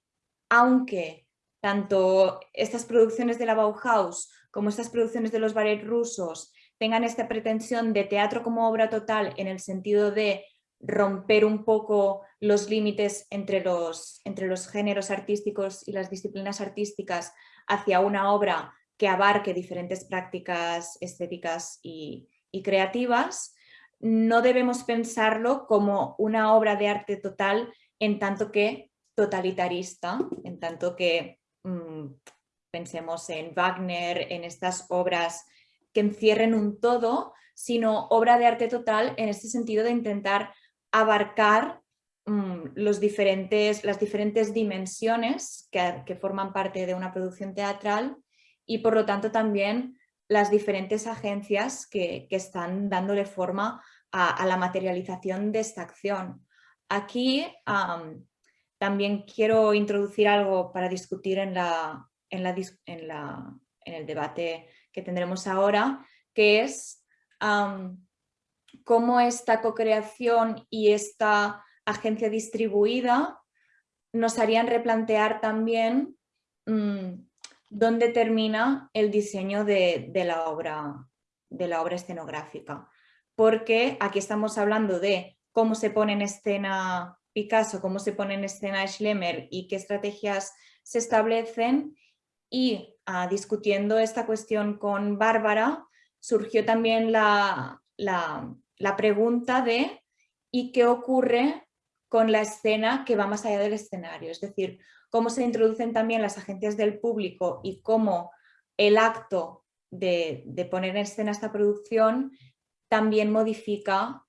aunque tanto estas producciones de la Bauhaus como estas producciones de los ballets rusos tengan esta pretensión de teatro como obra total en el sentido de romper un poco los límites entre los, entre los géneros artísticos y las disciplinas artísticas hacia una obra que abarque diferentes prácticas estéticas y, creativas, no debemos pensarlo como una obra de arte total en tanto que totalitarista, en tanto que mm, pensemos en Wagner, en estas obras que encierren un todo, sino obra de arte total en este sentido de intentar abarcar mm, los diferentes, las diferentes dimensiones que, forman parte de una producción teatral y por lo tanto también las diferentes agencias que, están dándole forma a, la materialización de esta acción. Aquí también quiero introducir algo para discutir en, la, en, la, en, la, en el debate que tendremos ahora, que es cómo esta co-creación y esta agencia distribuida nos harían replantear también mm, dónde termina el diseño de, la obra, de la obra escenográfica. Porque aquí estamos hablando de cómo se pone en escena Picasso, cómo se pone en escena Schlemmer y qué estrategias se establecen y ah, discutiendo esta cuestión con Bárbara surgió también la, pregunta de ¿y qué ocurre con la escena que va más allá del escenario? Es decir, cómo se introducen también las agencias del público y cómo el acto de, poner en escena esta producción también modifica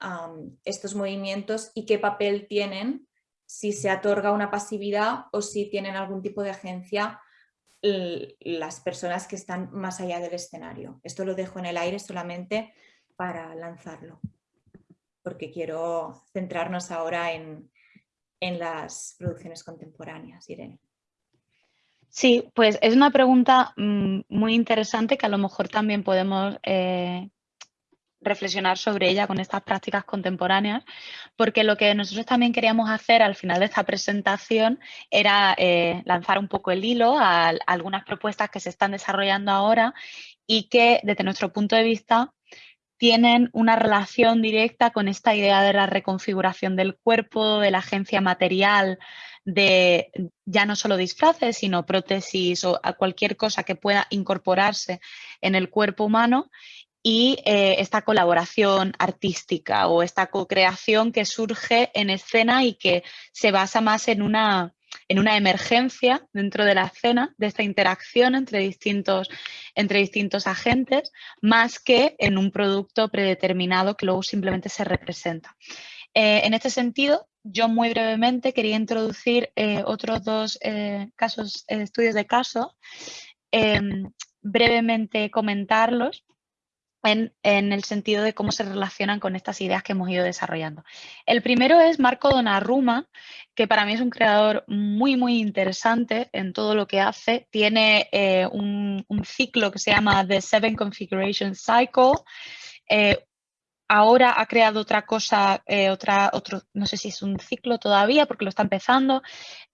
estos movimientos y qué papel tienen si se otorga una pasividad o si tienen algún tipo de agencia las personas que están más allá del escenario. Esto lo dejo en el aire solamente para lanzarlo, porque quiero centrarnos ahora en, las producciones contemporáneas. Irene. Sí, pues es una pregunta mm, muy interesante que a lo mejor también podemos eh, reflexionar sobre ella con estas prácticas contemporáneas, porque lo que nosotros también queríamos hacer al final de esta presentación era eh, lanzar un poco el hilo a, algunas propuestas que se están desarrollando ahora y que desde nuestro punto de vista tienen una relación directa con esta idea de la reconfiguración del cuerpo, de la agencia material, de ya no solo disfraces, sino prótesis o cualquier cosa que pueda incorporarse en el cuerpo humano. Y eh, esta colaboración artística o esta co-creación que surge en escena y que se basa más en una, en una emergencia dentro de la escena, de esta interacción entre distintos, entre distintos agentes, más que en un producto predeterminado que luego simplemente se representa. Eh, en este sentido, yo muy brevemente quería introducir eh, otros dos casos, estudios de caso, em, brevemente comentarlos en, el sentido de cómo se relacionan con estas ideas que hemos ido desarrollando. El primero es Marco Donnarumma, que para mí es un creador muy, muy interesante en todo lo que hace. Tiene eh, un, ciclo que se llama The Seven Configuration Cycle, eh, ahora ha creado otra cosa, eh, otra, otro, no sé si es un ciclo todavía porque lo está empezando,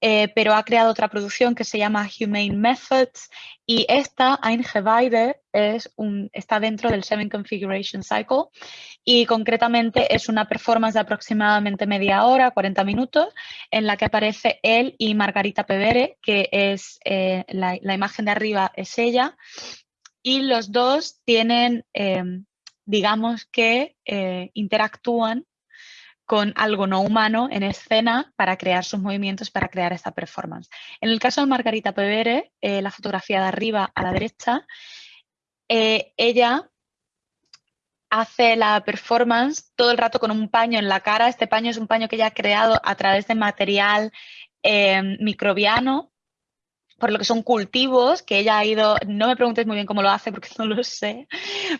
eh, pero ha creado otra producción que se llama Humane Methods y esta, Eingeweide, es un, está dentro del Seven Configuration Cycle y concretamente es una performance de aproximadamente media hora, 40 minutos, en la que aparece él y Margarita Pevere, que es eh, la, imagen de arriba es ella, y los dos tienen digamos que eh, interactúan con algo no humano en escena para crear sus movimientos, para crear esta performance. En el caso de Margarita Pevere, eh, la fotografía de arriba a la derecha, eh, ella hace la performance todo el rato con un paño en la cara. Este paño es un paño que ella ha creado a través de material microbiano por lo que son cultivos que ella ha ido, no me preguntes muy bien cómo lo hace porque <laughs> no lo sé,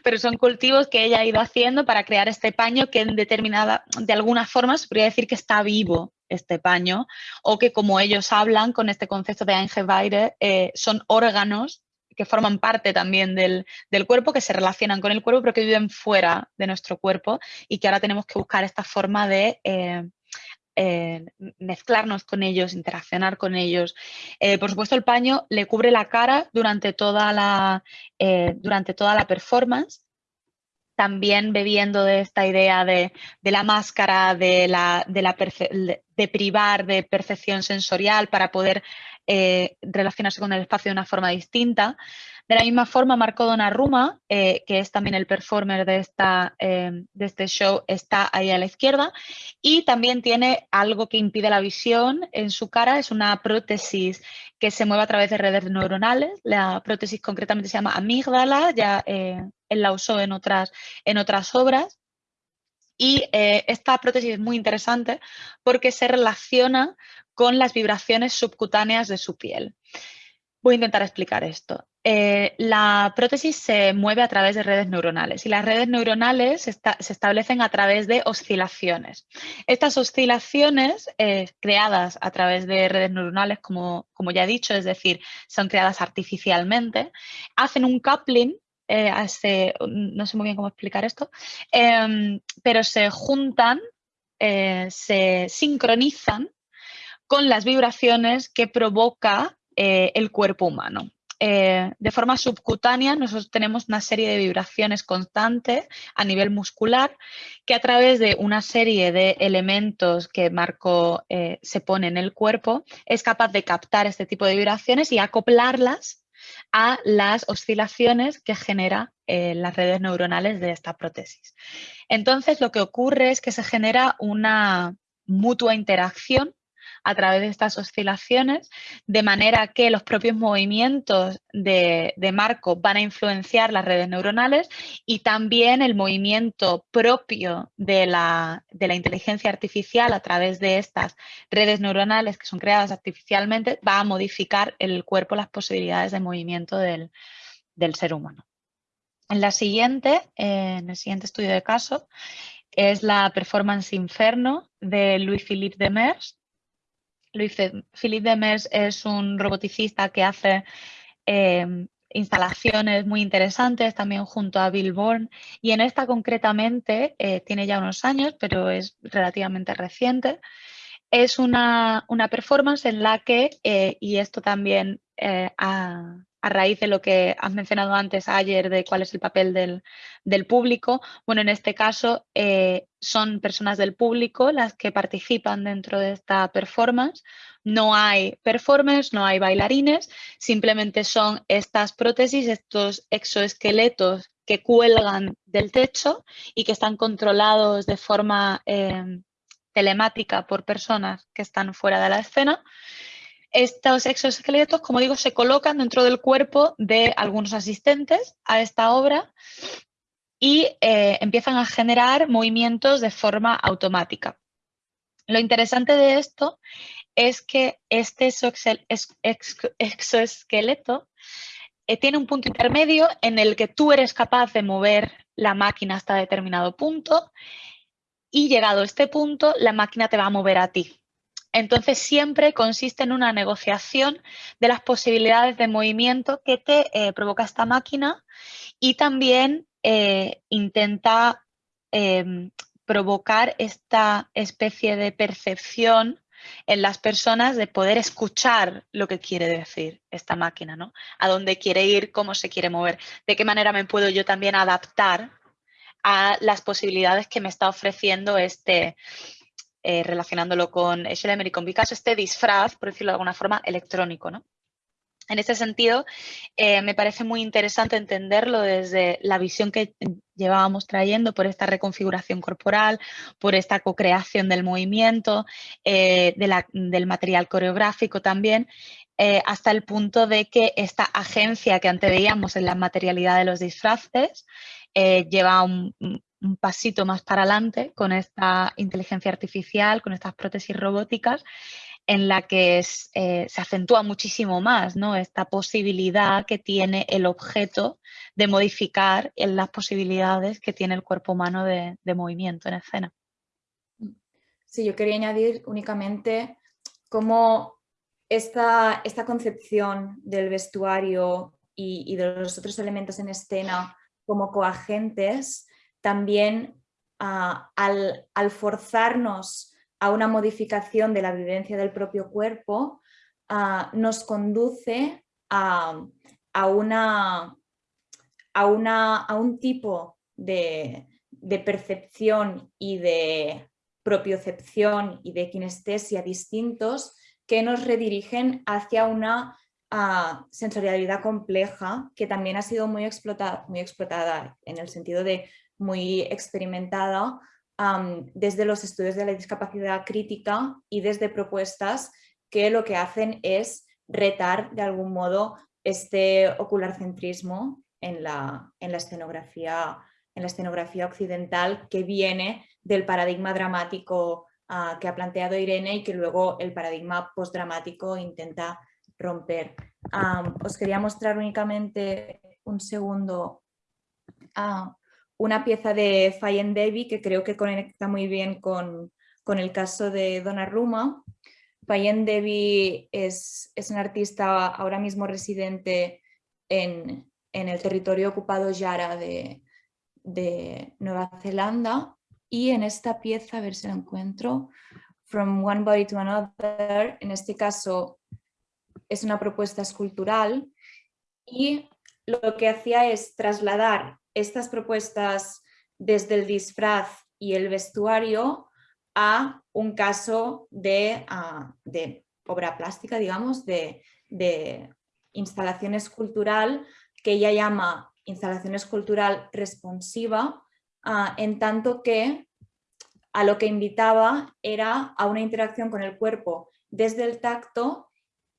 pero son cultivos que ella ha ido haciendo para crear este paño que en determinada, de alguna forma se podría decir que está vivo este paño o que como ellos hablan con este concepto de Eingeweide, eh, son órganos que forman parte también del, cuerpo, que se relacionan con el cuerpo, pero que viven fuera de nuestro cuerpo y que ahora tenemos que buscar esta forma de eh, eh, mezclarnos con ellos, interaccionar con ellos. Eh, por supuesto, el paño le cubre la cara durante toda la, eh, durante toda la performance, también bebiendo de esta idea de, la máscara, de, la, de, de, privar de percepción sensorial para poder relacionarse con el espacio de una forma distinta. De la misma forma, Marco Donnarumma, eh, que es también el performer de, esta, em, de este show, está ahí a la izquierda y también tiene algo que impide la visión en su cara, es una prótesis que se mueve a través de redes neuronales. La prótesis concretamente se llama amígdala, ya eh, él la usó en otras, en otras obras. Y eh, esta prótesis es muy interesante porque se relaciona con las vibraciones subcutáneas de su piel. Voy a intentar explicar esto. Eh, la prótesis se mueve a través de redes neuronales y las redes neuronales se establecen a través de oscilaciones. Estas oscilaciones eh, creadas a través de redes neuronales, como, ya he dicho, es decir, son creadas artificialmente, hacen un coupling, eh, no sé muy bien cómo explicar esto, em, pero se juntan, se sincronizan con las vibraciones que provoca el cuerpo humano. Eh, de forma subcutánea nosotros tenemos una serie de vibraciones constantes a nivel muscular que a través de una serie de elementos que Marco eh, se pone en el cuerpo es capaz de captar este tipo de vibraciones y acoplarlas a las oscilaciones que genera las redes neuronales de esta prótesis. Entonces lo que ocurre es que se genera una mutua interacción a través de estas oscilaciones, de manera que los propios movimientos de, marco van a influenciar las redes neuronales y también el movimiento propio de la, inteligencia artificial a través de estas redes neuronales que son creadas artificialmente va a modificar el cuerpo, las posibilidades de movimiento del, ser humano. En la siguiente, en el siguiente estudio de caso, es la Performance Inferno de Louis-Philippe Demers, Luis Philippe Demers es un roboticista que hace em, instalaciones muy interesantes también junto a Bill Bourne. Y en esta concretamente eh, tiene ya unos años pero es relativamente reciente. Es una, performance en la que, eh, y esto también eh, a, raíz de lo que has mencionado antes ayer de cuál es el papel del, público, bueno, en este caso eh, son personas del público las que participan dentro de esta performance. No hay performers, no hay bailarines, simplemente son estas prótesis, estos exoesqueletos que cuelgan del techo y que están controlados de forma telemática por personas que están fuera de la escena. Estos exoesqueletos, como digo, se colocan dentro del cuerpo de algunos asistentes a esta obra y eh, empiezan a generar movimientos de forma automática. Lo interesante de esto es que este exoesqueleto eh, tiene un punto intermedio en el que tú eres capaz de mover la máquina hasta determinado punto y llegado a este punto, la máquina te va a mover a ti. Entonces siempre consiste en una negociación de las posibilidades de movimiento que te eh, provoca esta máquina y también eh, intenta em, provocar esta especie de percepción en las personas de poder escuchar lo que quiere decir esta máquina, ¿no? A dónde quiere ir, cómo se quiere mover, de qué manera me puedo yo también adaptar a las posibilidades que me está ofreciendo este, eh, relacionándolo con Schlemmer y con Picasso, este disfraz, por decirlo de alguna forma, electrónico. ¿no? En ese sentido, eh, me parece muy interesante entenderlo desde la visión que llevábamos trayendo por esta reconfiguración corporal, por esta co-creación del movimiento, eh, del material coreográfico también, eh, hasta el punto de que esta agencia que antes veíamos en la materialidad de los disfraces lleva un, un pasito más para adelante con esta inteligencia artificial, con estas prótesis robóticas en la que eh, se acentúa muchísimo más ¿no? esta posibilidad que tiene el objeto de modificar las posibilidades que tiene el cuerpo humano de, movimiento en escena. Sí, yo quería añadir únicamente cómo esta, esta concepción del vestuario y, de los otros elementos en escena como coagentes también ah, al, forzarnos a una modificación de la vivencia del propio cuerpo, ah, nos conduce a, una, a, una, a un tipo de, percepción y de propiocepción y de kinestesia distintos que nos redirigen hacia una uh, sensorialidad compleja que también ha sido muy muy explotada en el sentido de muy experimentada desde los estudios de la discapacidad crítica y desde propuestas que lo que hacen es retar de algún modo este ocularcentrismo en la, en la, escenografía, en la escenografía occidental que viene del paradigma dramático ah, que ha planteado Irene y que luego el paradigma postdramático intenta romper. os quería mostrar únicamente un segundo uh, una pieza de Fayen Devi que creo que conecta muy bien con, el caso de Donnarumma. Fayen Devi es, es un artista ahora mismo residente en, el territorio ocupado Yara de, de, Nueva Zelanda y en esta pieza, a ver si la encuentro, From One Body to Another, en este caso es una propuesta escultural y lo que hacía es trasladar estas propuestas desde el disfraz y el vestuario a un caso de, ah, obra plástica, digamos, de, instalación escultural que ella llama instalación escultural responsiva, ah, en tanto que a lo que invitaba era a una interacción con el cuerpo desde el tacto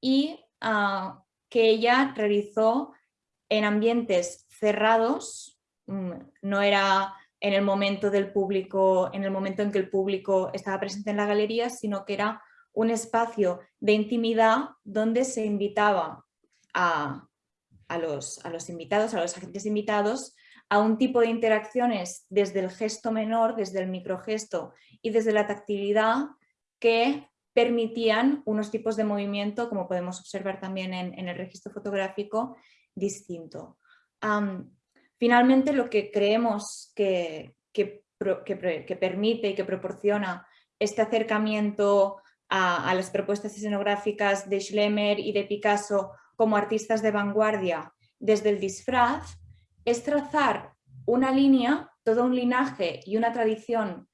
y ah, que ella realizó en ambientes cerrados Mm, no era en el momento del público, en el momento en que el público estaba presente en la galería, sino que era un espacio de intimidad donde se invitaba a, los, a los invitados, a los agentes invitados, a un tipo de interacciones desde el gesto menor, desde el microgesto y desde la tactilidad que permitían unos tipos de movimiento, como podemos observar también en, el registro fotográfico, distinto. Finalmente, lo que creemos que, permite y que proporciona este acercamiento a, las propuestas escenográficas de Schlemmer y de Picasso como artistas de vanguardia desde el disfraz es trazar una línea, todo un linaje y una tradición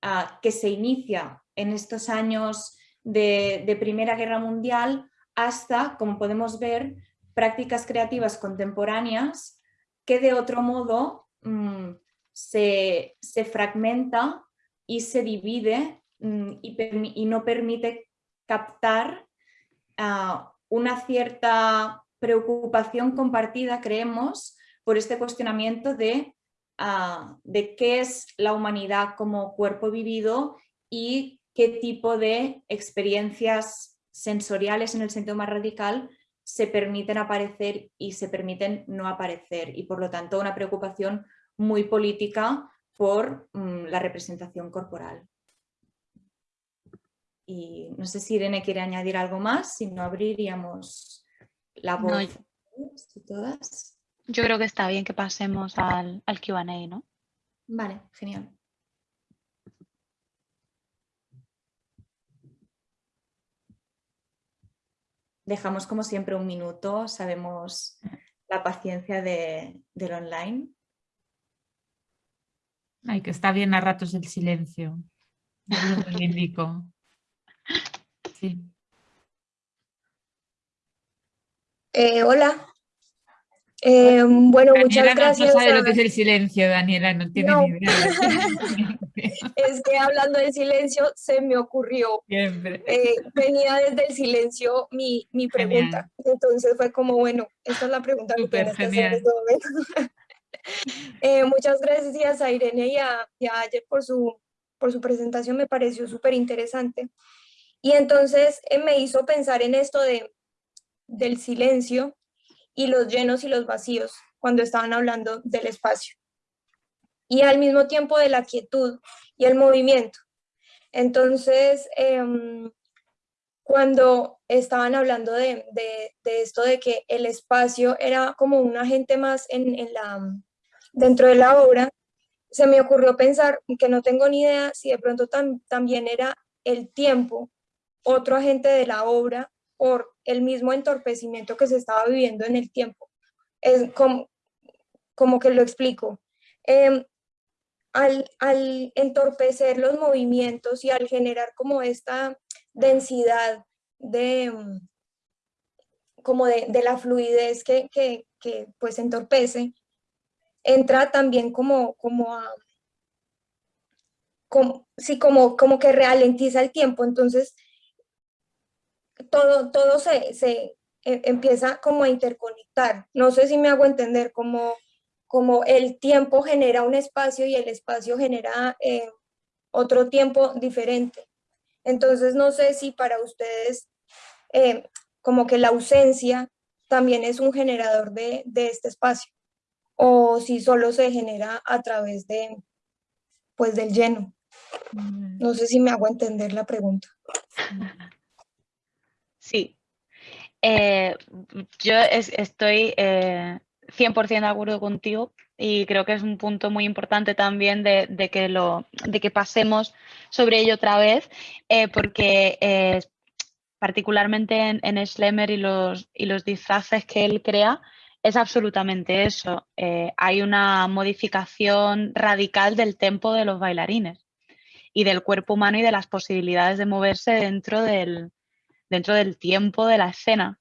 ah, que se inicia en estos años de, de Primera Guerra Mundial hasta, como podemos ver, prácticas creativas contemporáneas que de otro modo mm, se, fragmenta y se divide mm, y, no permite captar ah, una cierta preocupación compartida, creemos, por este cuestionamiento de, ah, de qué es la humanidad como cuerpo vivido y qué tipo de experiencias sensoriales en el sentido más radical se permiten aparecer y se permiten no aparecer y por lo tanto una preocupación muy política por mm, la representación corporal. Y no sé si Irene quiere añadir algo más, si no abriríamos la voz todas. Yo creo que está bien que pasemos al, al Q&A, ¿no? Vale, genial. Dejamos como siempre un minuto, sabemos la paciencia de, del online. Ay, que está bien a ratos el silencio. lo indico. Sí. Eh, hola. Eh, bueno, muchas gracias. No sabe lo que es el <laughs> silencio, Daniela, no tiene ni idea. es que hablando del silencio se me ocurrió. Siempre. Eh, venía desde el silencio mi, mi pregunta. Entonces fue como, bueno, esta es la pregunta que tienes que hacer en este momento. <laughs> Eh, muchas gracias a Irene y a, y Ayer por su, por su presentación, me pareció súper interesante. Y entonces me hizo pensar en esto de, del silencio y los llenos y los vacíos cuando estaban hablando del espacio. Y al mismo tiempo de la quietud y el movimiento. Entonces, em, cuando estaban hablando de, esto de que el espacio era como un agente más en, la, dentro de la obra, se me ocurrió pensar que no tengo ni idea si de pronto también era el tiempo otro agente de la obra por el mismo entorpecimiento que se estaba viviendo en el tiempo. Es como, como que lo explico. Em, al, entorpecer los movimientos y al generar como esta densidad de, como de, la fluidez que, pues entorpece, entra también como, como a, como, sí, como, como que ralentiza el tiempo, entonces todo, todo se, se e, empieza como a interconectar. No sé si me hago entender, como, como el tiempo genera un espacio y el espacio genera eh, otro tiempo diferente. Entonces no sé si para ustedes eh, como que la ausencia también es un generador de, de, este espacio o si solo se genera a través de pues del lleno. Mm. No sé si me hago entender la pregunta. Sí. Eh, yo estoy 100% eh, de acuerdo contigo y creo que es un punto muy importante también de, que, lo, de que pasemos sobre ello otra vez, eh, porque particularmente en, en, Schlemmer y los, y los disfraces que él crea, es absolutamente eso. hay una modificación radical del tempo de los bailarines y del cuerpo humano y de las posibilidades de moverse dentro del, dentro del tiempo de la escena,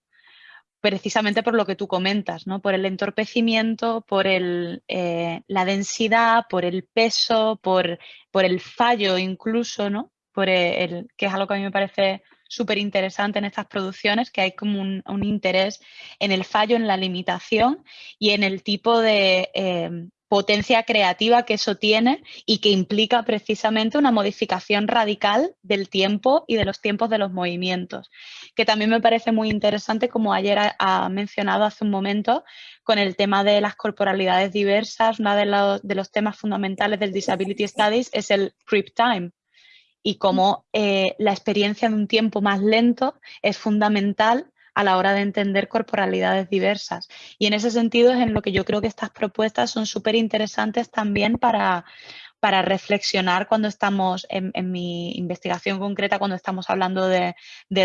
precisamente por lo que tú comentas, ¿no? por el entorpecimiento, por el, eh, la densidad, por el peso, por, por, el fallo incluso, ¿no? por el, que es algo que a mí me parece súper interesante en estas producciones, que hay como un, interés en el fallo, en la limitación y en el tipo de eh, potencia creativa que eso tiene y que implica precisamente una modificación radical del tiempo y de los tiempos de los movimientos, que también me parece muy interesante, como ayer ha, mencionado hace un momento, con el tema de las corporalidades diversas, uno de los, temas fundamentales del Disability Studies es el creep time, y cómo eh, la experiencia de un tiempo más lento es fundamental a la hora de entender corporalidades diversas. Y en ese sentido es en lo que yo creo que estas propuestas son súper interesantes también para, para reflexionar cuando estamos en, mi investigación concreta, cuando estamos hablando de,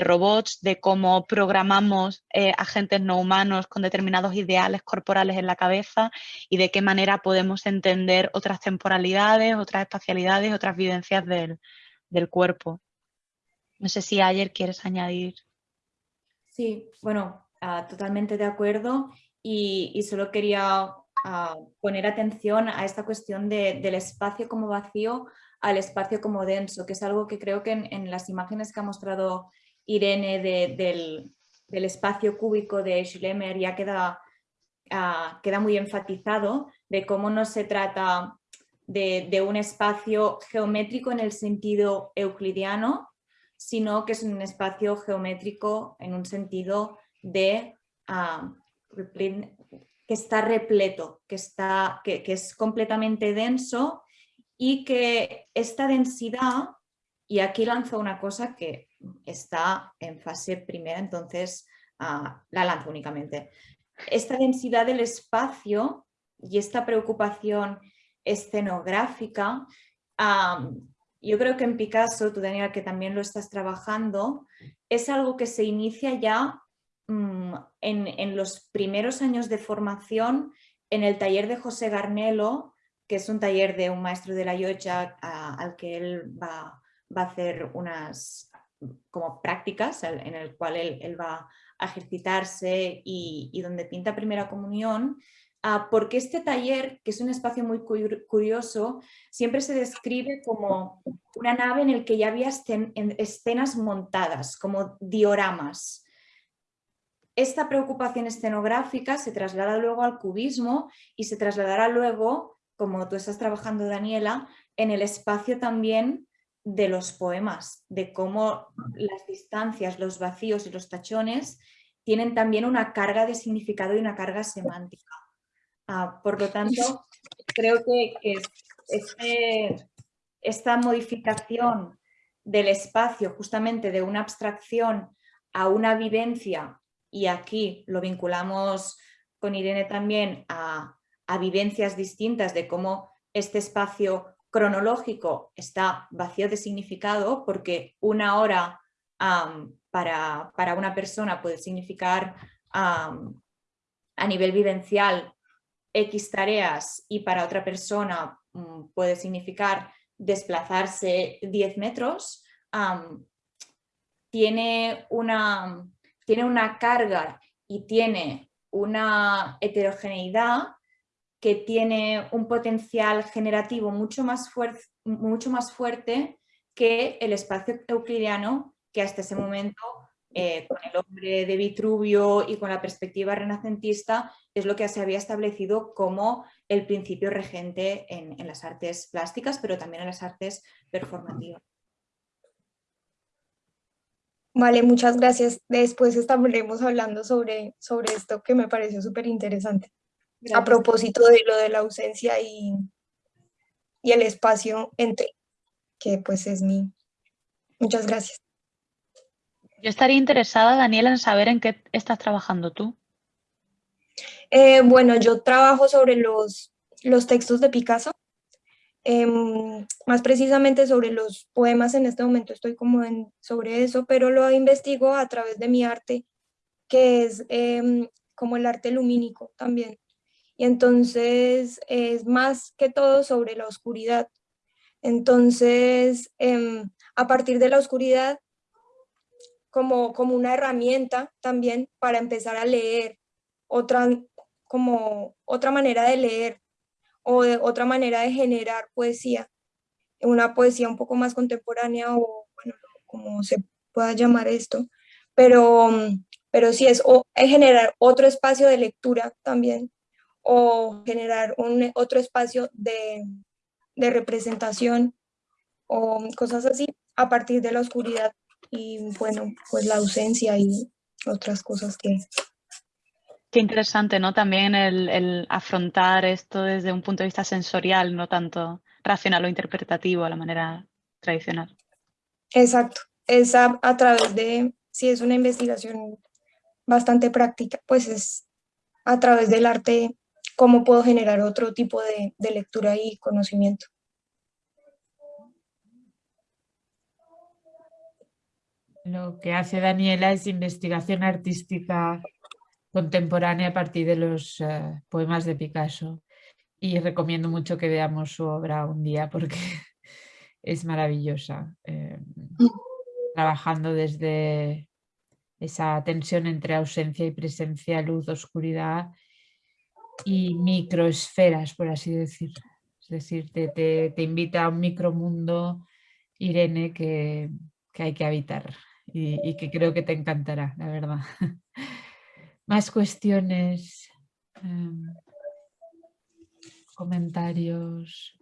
robots, de cómo programamos eh, agentes no humanos con determinados ideales corporales en la cabeza y de qué manera podemos entender otras temporalidades, otras espacialidades, otras vivencias del, del cuerpo. No sé si ayer quieres añadir. Sí, bueno, ah, totalmente de acuerdo. Y, solo quería ah, poner atención a esta cuestión del espacio como vacío al espacio como denso, que es algo que creo que en, las imágenes que ha mostrado Irene del, espacio cúbico de Schlemmer ya queda, ah, queda muy enfatizado de cómo no se trata de, de, un espacio geométrico en el sentido euclidiano, sino que es un espacio geométrico en un sentido de ah, que está repleto, que, está, que, es completamente denso y que esta densidad, y aquí lanzo una cosa que está en fase primera, entonces ah, la lanzo únicamente. Esta densidad del espacio y esta preocupación escenográfica ah, yo creo que en Picasso, tú Daniela, que también lo estás trabajando, es algo que se inicia ya mm, en, los primeros años de formación en el taller de José Garnelo, que es un taller de un maestro de la yocha al que él va, a hacer unas como prácticas en el cual él, va a ejercitarse y, donde pinta primera comunión, porque este taller, que es un espacio muy curioso, siempre se describe como una nave en el que ya había escenas montadas, como dioramas. Esta preocupación escenográfica se traslada luego al cubismo y se trasladará luego, como tú estás trabajando Daniela, en el espacio también de los poemas, de cómo las distancias, los vacíos y los tachones tienen también una carga de significado y una carga semántica. Ah, por lo tanto, <laughs> creo que, este, esta modificación del espacio, justamente de una abstracción a una vivencia, y aquí lo vinculamos con Irene también a, a vivencias distintas de cómo este espacio cronológico está vacío de significado porque una hora para, una persona puede significar a nivel vivencial X tareas y para otra persona mm, puede significar desplazarse 10 metros, tiene, una, tiene una carga y tiene una heterogeneidad que tiene un potencial generativo mucho más, mucho más fuerte que el espacio euclidiano que hasta ese momento eh, con el hombre de Vitruvio y con la perspectiva renacentista es lo que se había establecido como el principio regente en, las artes plásticas, pero también en las artes performativas. Vale, muchas gracias. Después estaremos hablando sobre, sobre esto que me pareció súper interesante a propósito de lo de la ausencia y, y el espacio entre, que pues es mi... Muchas gracias. Yo estaría interesada, Daniela, en saber en qué estás trabajando tú. Eh, bueno, yo trabajo sobre los, los textos de Picasso, em, más precisamente sobre los poemas, en este momento estoy como en, sobre eso, pero lo investigo a través de mi arte, que es em, como el arte lumínico también y entonces es más que todo sobre la oscuridad. Entonces, em, a partir de la oscuridad, como, como una herramienta también para empezar a leer, otra, como otra manera de leer o otra manera de generar poesía, una poesía un poco más contemporánea o como se pueda llamar esto, pero, pero sí es, o, es generar otro espacio de lectura también o generar un otro espacio de, representación o cosas así a partir de la oscuridad y bueno, pues la ausencia y otras cosas que... Qué interesante, ¿no? También el, afrontar esto desde un punto de vista sensorial, no tanto racional o interpretativo a la manera tradicional. Exacto, es a, a través de, si es una investigación bastante práctica, pues es a través del arte cómo puedo generar otro tipo de, lectura y conocimiento. Lo que hace Daniela es investigación artística contemporánea a partir de los eh, poemas de Picasso y recomiendo mucho que veamos su obra un día porque <laughs> es maravillosa. Eh, trabajando desde esa tensión entre ausencia y presencia, luz, oscuridad y microesferas, por así decir. Es decir, te, invita a un micromundo, Irene, que, hay que habitar y, que creo que te encantará, la verdad. <laughs> Más cuestiones, em, comentarios.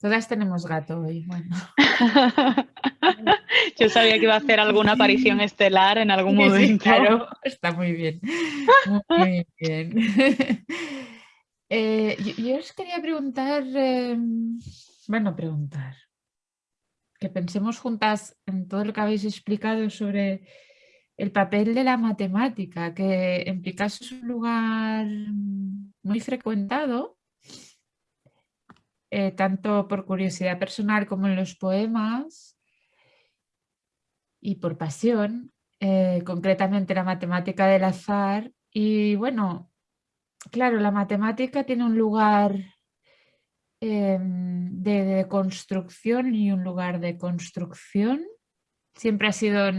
Todas tenemos gato hoy, bueno. <laughs> Yo sabía que iba a hacer alguna aparición estelar en algún <laughs> momento. claro, está muy bien. Muy bien. Eh, yo, os quería preguntar, em, bueno, preguntar, que pensemos juntas en todo lo que habéis explicado sobre el papel de la matemática, que en Picasso es un lugar muy frecuentado, eh, tanto por curiosidad personal como en los poemas, y por pasión, eh, concretamente la matemática del azar. Y bueno, claro, la matemática tiene un lugar em, de, construcción y un lugar de construcción. Siempre ha sido,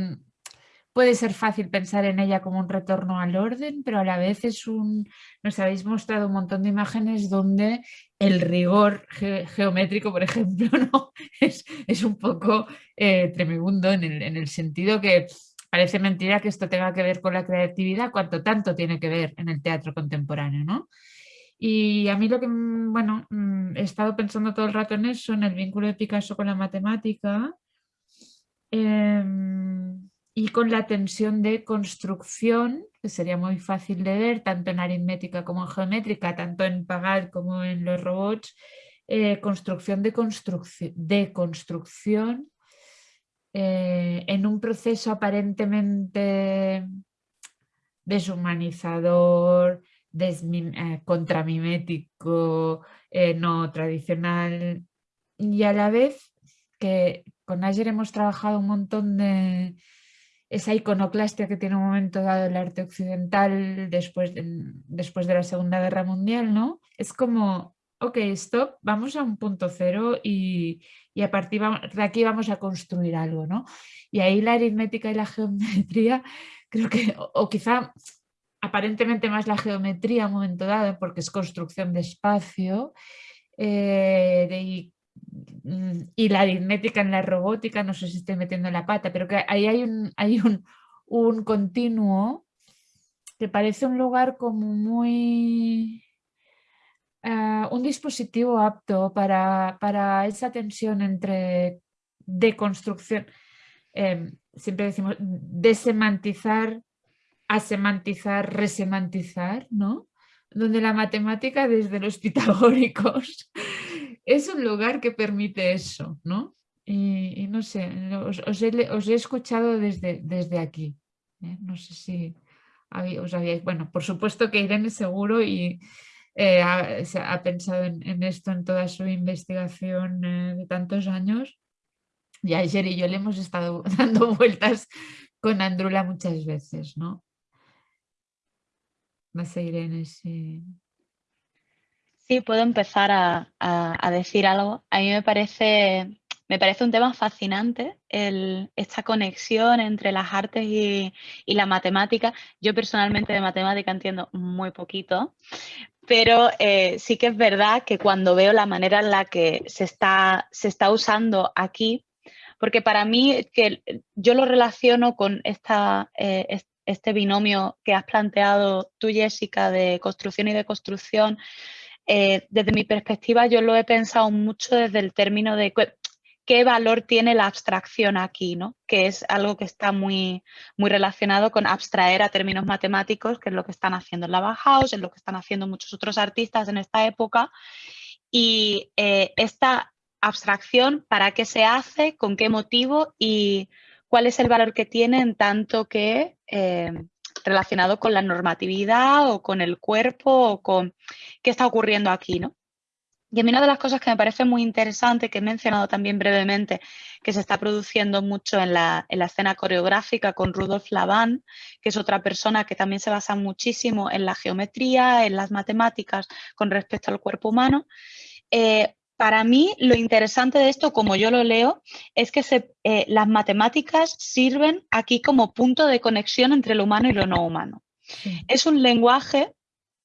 puede ser fácil pensar en ella como un retorno al orden, pero a la vez es un, nos habéis mostrado un montón de imágenes donde el rigor geométrico, por ejemplo, <laughs> ¿no? es, es un poco eh, tremendo en el, en el sentido que parece mentira que esto tenga que ver con la creatividad, cuanto tanto tiene que ver en el teatro contemporáneo, ¿no? Y a mí lo que, mm, bueno, mm, he estado pensando todo el rato en eso, en el vínculo de Picasso con la matemática em, y con la tensión de construcción, que sería muy fácil de ver, tanto en aritmética como en geométrica, tanto en Pagal como en los robots, eh, construcción de, construcción de construcción eh, en un proceso aparentemente deshumanizador, eh, contramimético, eh, no tradicional y a la vez que con Ayer hemos trabajado un montón de esa iconoclastia que tiene un momento dado el arte occidental después de, después de la Segunda Guerra Mundial, ¿no? Es como, ok, stop, vamos a un punto cero y, y a partir de aquí vamos a construir algo, ¿no? Y ahí la aritmética y la geometría, <laughs> creo que, o, quizá aparentemente más la geometría un momento dado, porque es construcción de espacio, eh, y, la aritmética en la robótica, no sé si estoy metiendo la pata, pero que ahí hay un, hay un, un continuo que parece un lugar como muy Ah, un dispositivo apto para, para, esa tensión entre deconstrucción, em, siempre decimos desemantizar, asemantizar, resemantizar, ¿no? Donde la matemática desde los <laughs> pitagóricos es un lugar que permite eso, ¿no? Y, no sé, os, he, escuchado desde, desde aquí. ¿eh? No sé si os habíais... Bueno, por supuesto que Irene seguro y, eh, ha, pensado en, esto en toda su investigación eh, de tantos años. Y ayer y yo le hemos estado <laughs> dando vueltas con Andrula muchas veces, ¿no? No sé, Irene, si... Sí, puedo empezar a, decir algo. A mí me parece, me parece un tema fascinante esta conexión entre las artes y, y, la matemática. Yo personalmente de matemática entiendo muy poquito, pero eh, sí que es verdad que cuando veo la manera en la que se está, se está usando aquí, porque para mí que yo lo relaciono con esta, eh, este binomio que has planteado tú, Jessica, de construcción y deconstrucción, eh, desde mi perspectiva yo lo he pensado mucho desde el término de qué valor tiene la abstracción aquí, ¿no? que es algo que está muy, muy relacionado con abstraer a términos matemáticos, que es lo que están haciendo en la Bauhaus, es lo que están haciendo muchos otros artistas en esta época. Y eh, esta abstracción, ¿para qué se hace? ¿Con qué motivo? ¿Y cuál es el valor que tiene en tanto que eh, relacionado con la normatividad o con el cuerpo o con qué está ocurriendo aquí, ¿no? Y a mí una de las cosas que me parece muy interesante, que he mencionado también brevemente, que se está produciendo mucho en la, escena coreográfica con Rudolf Laban, que es otra persona que también se basa muchísimo en la geometría, en las matemáticas con respecto al cuerpo humano. Eh, para mí lo interesante de esto, como yo lo leo, es que eh, las matemáticas sirven aquí como punto de conexión entre lo humano y lo no humano. Es un lenguaje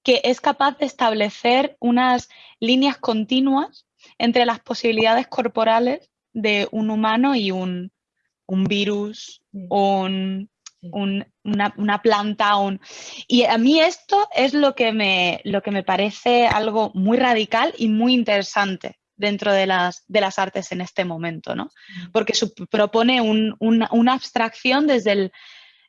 que es capaz de establecer unas líneas continuas entre las posibilidades corporales de un humano y un, virus, una, planta. Y a mí esto es lo que, me, lo que me parece algo muy radical y muy interesante dentro de las, de las artes en este momento, ¿no? Porque propone una, abstracción desde el,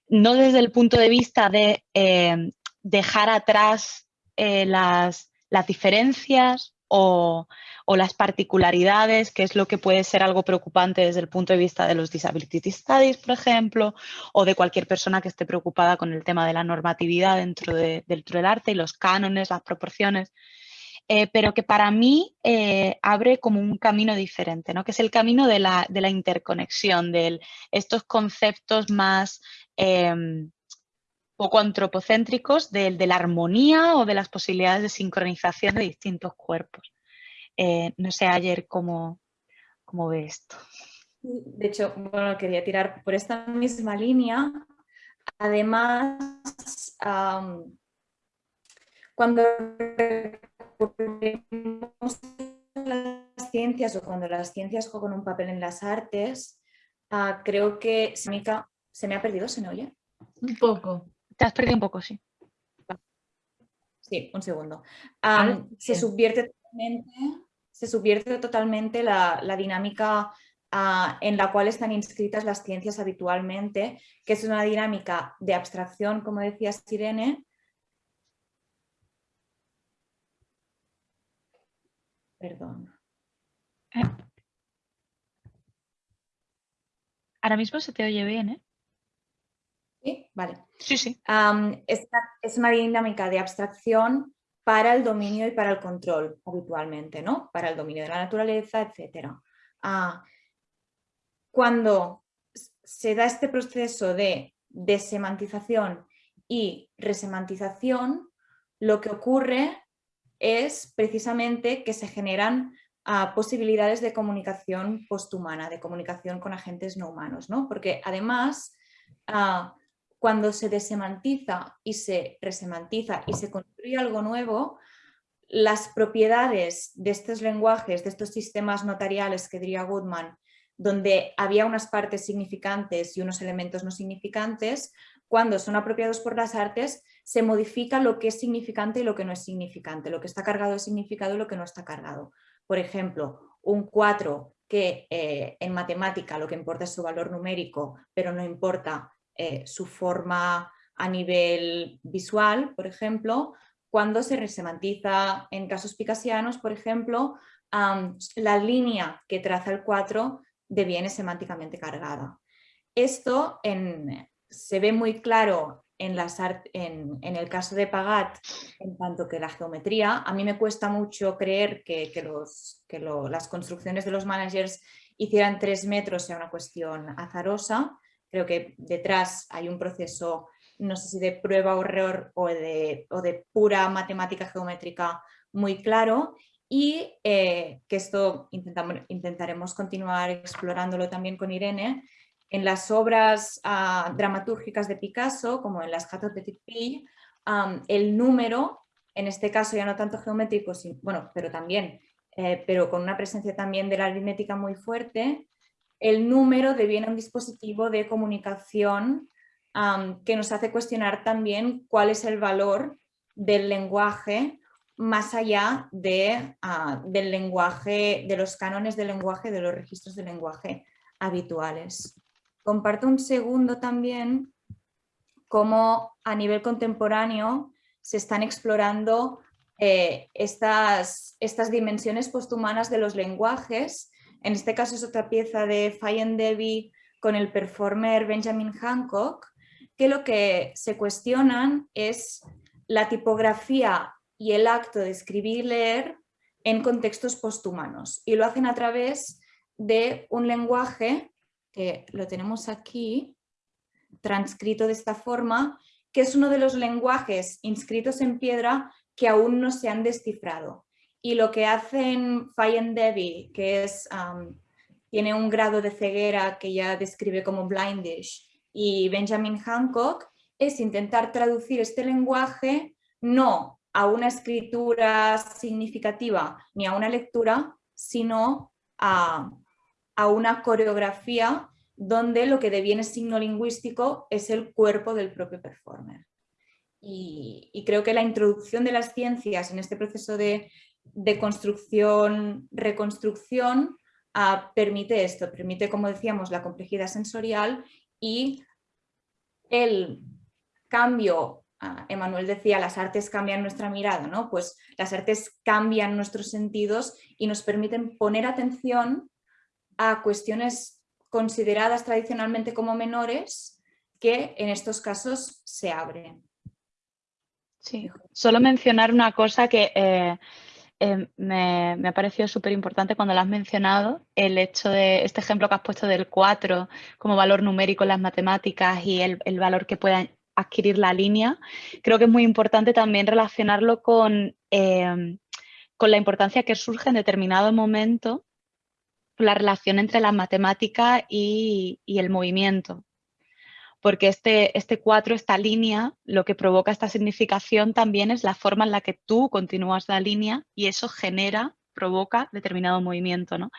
no desde el punto de vista de eh, dejar atrás eh, las, diferencias o, las particularidades, que es lo que puede ser algo preocupante desde el punto de vista de los disability studies, por ejemplo, o de cualquier persona que esté preocupada con el tema de la normatividad dentro, dentro del arte y los cánones, las proporciones. Eh, pero que para mí eh, abre como un camino diferente, ¿no? que es el camino de la, interconexión, de estos conceptos más em, poco antropocéntricos de, la armonía o de las posibilidades de sincronización de distintos cuerpos. Eh, no sé ayer cómo, cómo ve esto. De hecho, bueno, quería tirar por esta misma línea. Además, cuando recurrimos las ciencias o cuando las ciencias juegan un papel en las artes, ah, creo que se me ha perdido, ¿se me oye? Un poco. Te has perdido un poco, sí. Sí, un segundo. se, subvierte totalmente, se subvierte totalmente la, dinámica ah, en la cual están inscritas las ciencias habitualmente, que es una dinámica de abstracción, como decía Sirene, Perdón. Eh. Ahora mismo se te oye bien, ¿eh? Sí, vale. Sí, sí. es una dinámica de abstracción para el dominio y para el control habitualmente, ¿no? Para el dominio de la naturaleza, etc. Ah, cuando se da este proceso de desemantización y resemantización, lo que ocurre es precisamente que se generan ah, posibilidades de comunicación posthumana, de comunicación con agentes no humanos, ¿no? Porque además, ah, cuando se desemantiza y se resemantiza y se construye algo nuevo, las propiedades de estos lenguajes, de estos sistemas notariales que diría Goodman, donde había unas partes significantes y unos elementos no significantes, cuando son apropiados por las artes, se modifica lo que es significante y lo que no es significante, lo que está cargado de significado y lo que no está cargado. Por ejemplo, un 4 que eh, en matemática lo que importa es su valor numérico, pero no importa eh, su forma a nivel visual, por ejemplo, cuando se resemantiza en casos picasianos, por ejemplo, la línea que traza el 4 deviene semánticamente cargada. Esto se ve muy claro en, el caso de Pagat, en tanto que la geometría, a mí me cuesta mucho creer que, los, que las construcciones de los managers hicieran tres metros sea una cuestión azarosa. Creo que detrás hay un proceso, no sé si de prueba o error o de, o de pura matemática geométrica muy claro y eh, que esto intentaremos continuar explorándolo también con Irene, en las obras ah, dramatúrgicas de Picasso, como en las Jatos de Pille, el número, en este caso ya no tanto geométrico, bueno, pero también, eh, pero con una presencia también de la aritmética muy fuerte, el número deviene un dispositivo de comunicación que nos hace cuestionar también cuál es el valor del lenguaje más allá de, ah, del lenguaje, de los cánones del lenguaje, de los registros del lenguaje habituales. Comparto un segundo también cómo a nivel contemporáneo se están explorando eh, estas, estas dimensiones posthumanas de los lenguajes. En este caso es otra pieza de Fayen Devi con el performer Benjamin Hancock, que lo que se cuestionan es la tipografía y el acto de escribir y leer en contextos posthumanos. Y lo hacen a través de un lenguaje que lo tenemos aquí, transcrito de esta forma, que es uno de los lenguajes inscritos en piedra que aún no se han descifrado. Y lo que hacen Fayen Devi, que es, tiene un grado de ceguera que ya describe como blindish, y Benjamin Hancock, es intentar traducir este lenguaje no a una escritura significativa ni a una lectura, sino a a una coreografía donde lo que deviene signo lingüístico es el cuerpo del propio performer. Y, creo que la introducción de las ciencias en este proceso de, construcción, reconstrucción, ah, permite esto, permite, como decíamos, la complejidad sensorial y el cambio, uh, Emanuel decía, las artes cambian nuestra mirada, ¿no? Pues las artes cambian nuestros sentidos y nos permiten poner atención a cuestiones consideradas tradicionalmente como menores que en estos casos se abren. Sí, solo mencionar una cosa que eh, eh, me, ha parecido súper importante cuando lo has mencionado, el hecho de este ejemplo que has puesto del 4 como valor numérico en las matemáticas y el, valor que pueda adquirir la línea. Creo que es muy importante también relacionarlo con eh, con la importancia que surge en determinado momento la relación entre la matemática y, el movimiento. Porque este, este cuatro, esta línea, lo que provoca esta significación también es la forma en la que tú continúas la línea y eso genera provoca determinado movimiento. ¿no?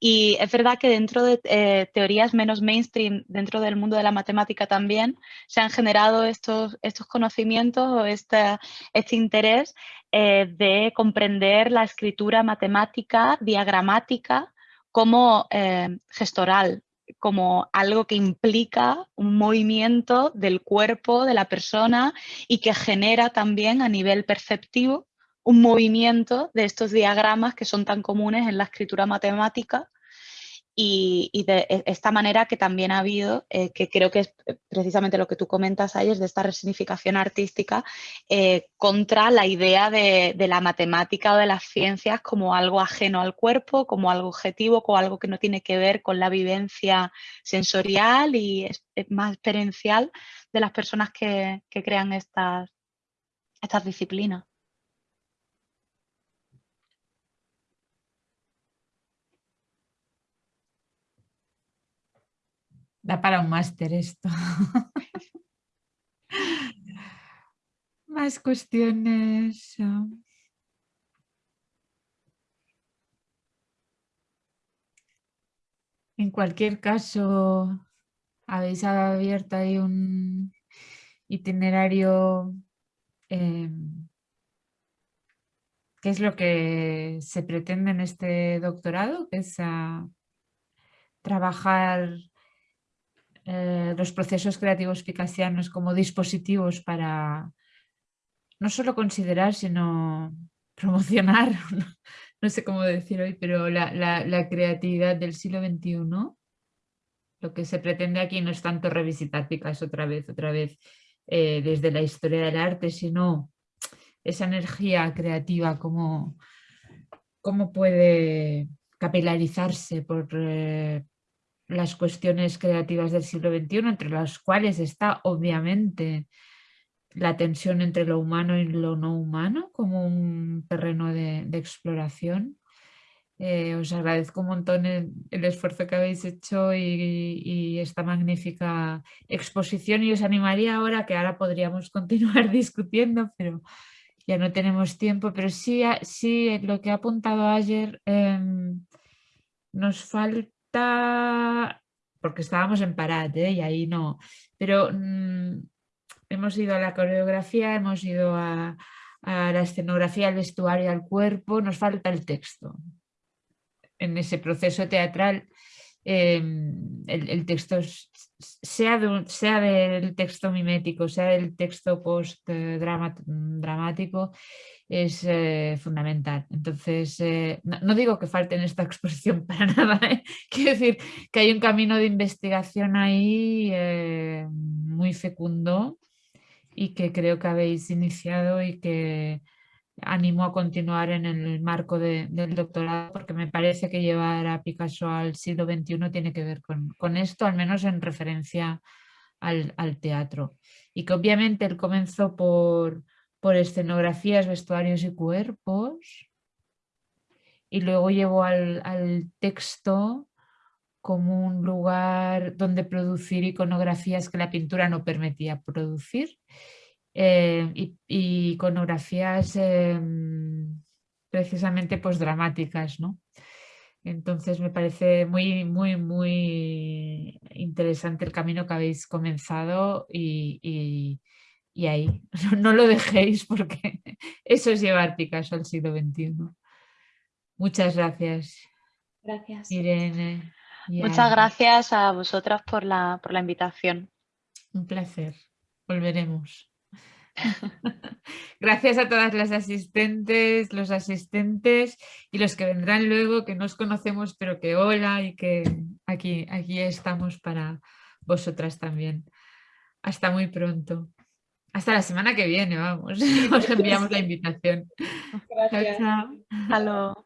Y es verdad que dentro de eh, teorías menos mainstream, dentro del mundo de la matemática también, se han generado estos, estos conocimientos o este, este interés eh, de comprender la escritura matemática, diagramática, como eh, gestoral, como algo que implica un movimiento del cuerpo de la persona y que genera también a nivel perceptivo un movimiento de estos diagramas que son tan comunes en la escritura matemática y, de e, esta manera que también ha habido, eh, que creo que es eh, precisamente lo que tú comentas ayer, de esta resignificación artística eh, contra la idea de, la matemática o de las ciencias como algo ajeno al cuerpo, como algo objetivo, como algo que no tiene que ver con la vivencia sensorial y más experiencial de las personas que, que crean estas, estas disciplinas. Da para un máster esto. <laughs> Más cuestiones. En cualquier caso, habéis abierto ahí un itinerario. Em, ¿Qué es lo que se pretende en este doctorado? Que es trabajar eh, los procesos creativos picasianos como dispositivos para no solo considerar, sino <laughs> promocionar, no, sé cómo decir hoy, pero la, creatividad del siglo XXI. Lo que se pretende aquí no es tanto revisitar Picasso otra vez, otra vez eh, desde la historia del arte, sino esa energía creativa, cómo, cómo puede capilarizarse por, eh, las cuestiones creativas del siglo XXI, entre las cuales está obviamente la tensión entre lo humano y lo no humano como un terreno de, exploración. Eh, os agradezco un montón el, esfuerzo que habéis hecho y, esta magnífica exposición y os animaría ahora, que ahora podríamos <laughs> continuar discutiendo, pero ya no tenemos tiempo, pero sí, sí lo que ha apuntado ayer em, nos falta porque estábamos en parate ¿eh? y ahí no, pero mm, hemos ido a la coreografía, hemos ido a, la escenografía, al vestuario, al cuerpo, nos falta el texto. En ese proceso teatral em, el, texto, sea, sea del texto mimético, sea del texto post-dramático, es eh, fundamental. Entonces, eh, no, digo que falte en esta <laughs> exposición para nada, ¿eh? quiero decir que hay un camino de investigación ahí muy fecundo y que creo que habéis iniciado y que animo a continuar en el marco del doctorado porque me parece que llevar a Picasso al siglo XXI tiene que ver con, esto, al menos en referencia al, al teatro. Y que obviamente él comenzó por, por escenografías, vestuarios y cuerpos. Y luego llevó al, texto como un lugar donde producir iconografías que la pintura no permitía producir. Eh, y, iconografías em, precisamente pues dramáticas, ¿no? Entonces me parece muy, muy, muy interesante el camino que habéis comenzado y, y ahí, <laughs> no, lo dejéis porque <laughs> eso es llevar Picasso al siglo XXI. Muchas gracias. Gracias. Irene. Muchas gracias a vosotras por la, por la invitación. Un placer. Volveremos. <laughs> Gracias a todas las asistentes, los asistentes y los que vendrán luego, que nos conocemos, pero que hola y que aquí, aquí estamos para vosotras también. Hasta muy pronto. Hasta la semana que viene, vamos. <laughs> Os enviamos la invitación. Gracias. Chao,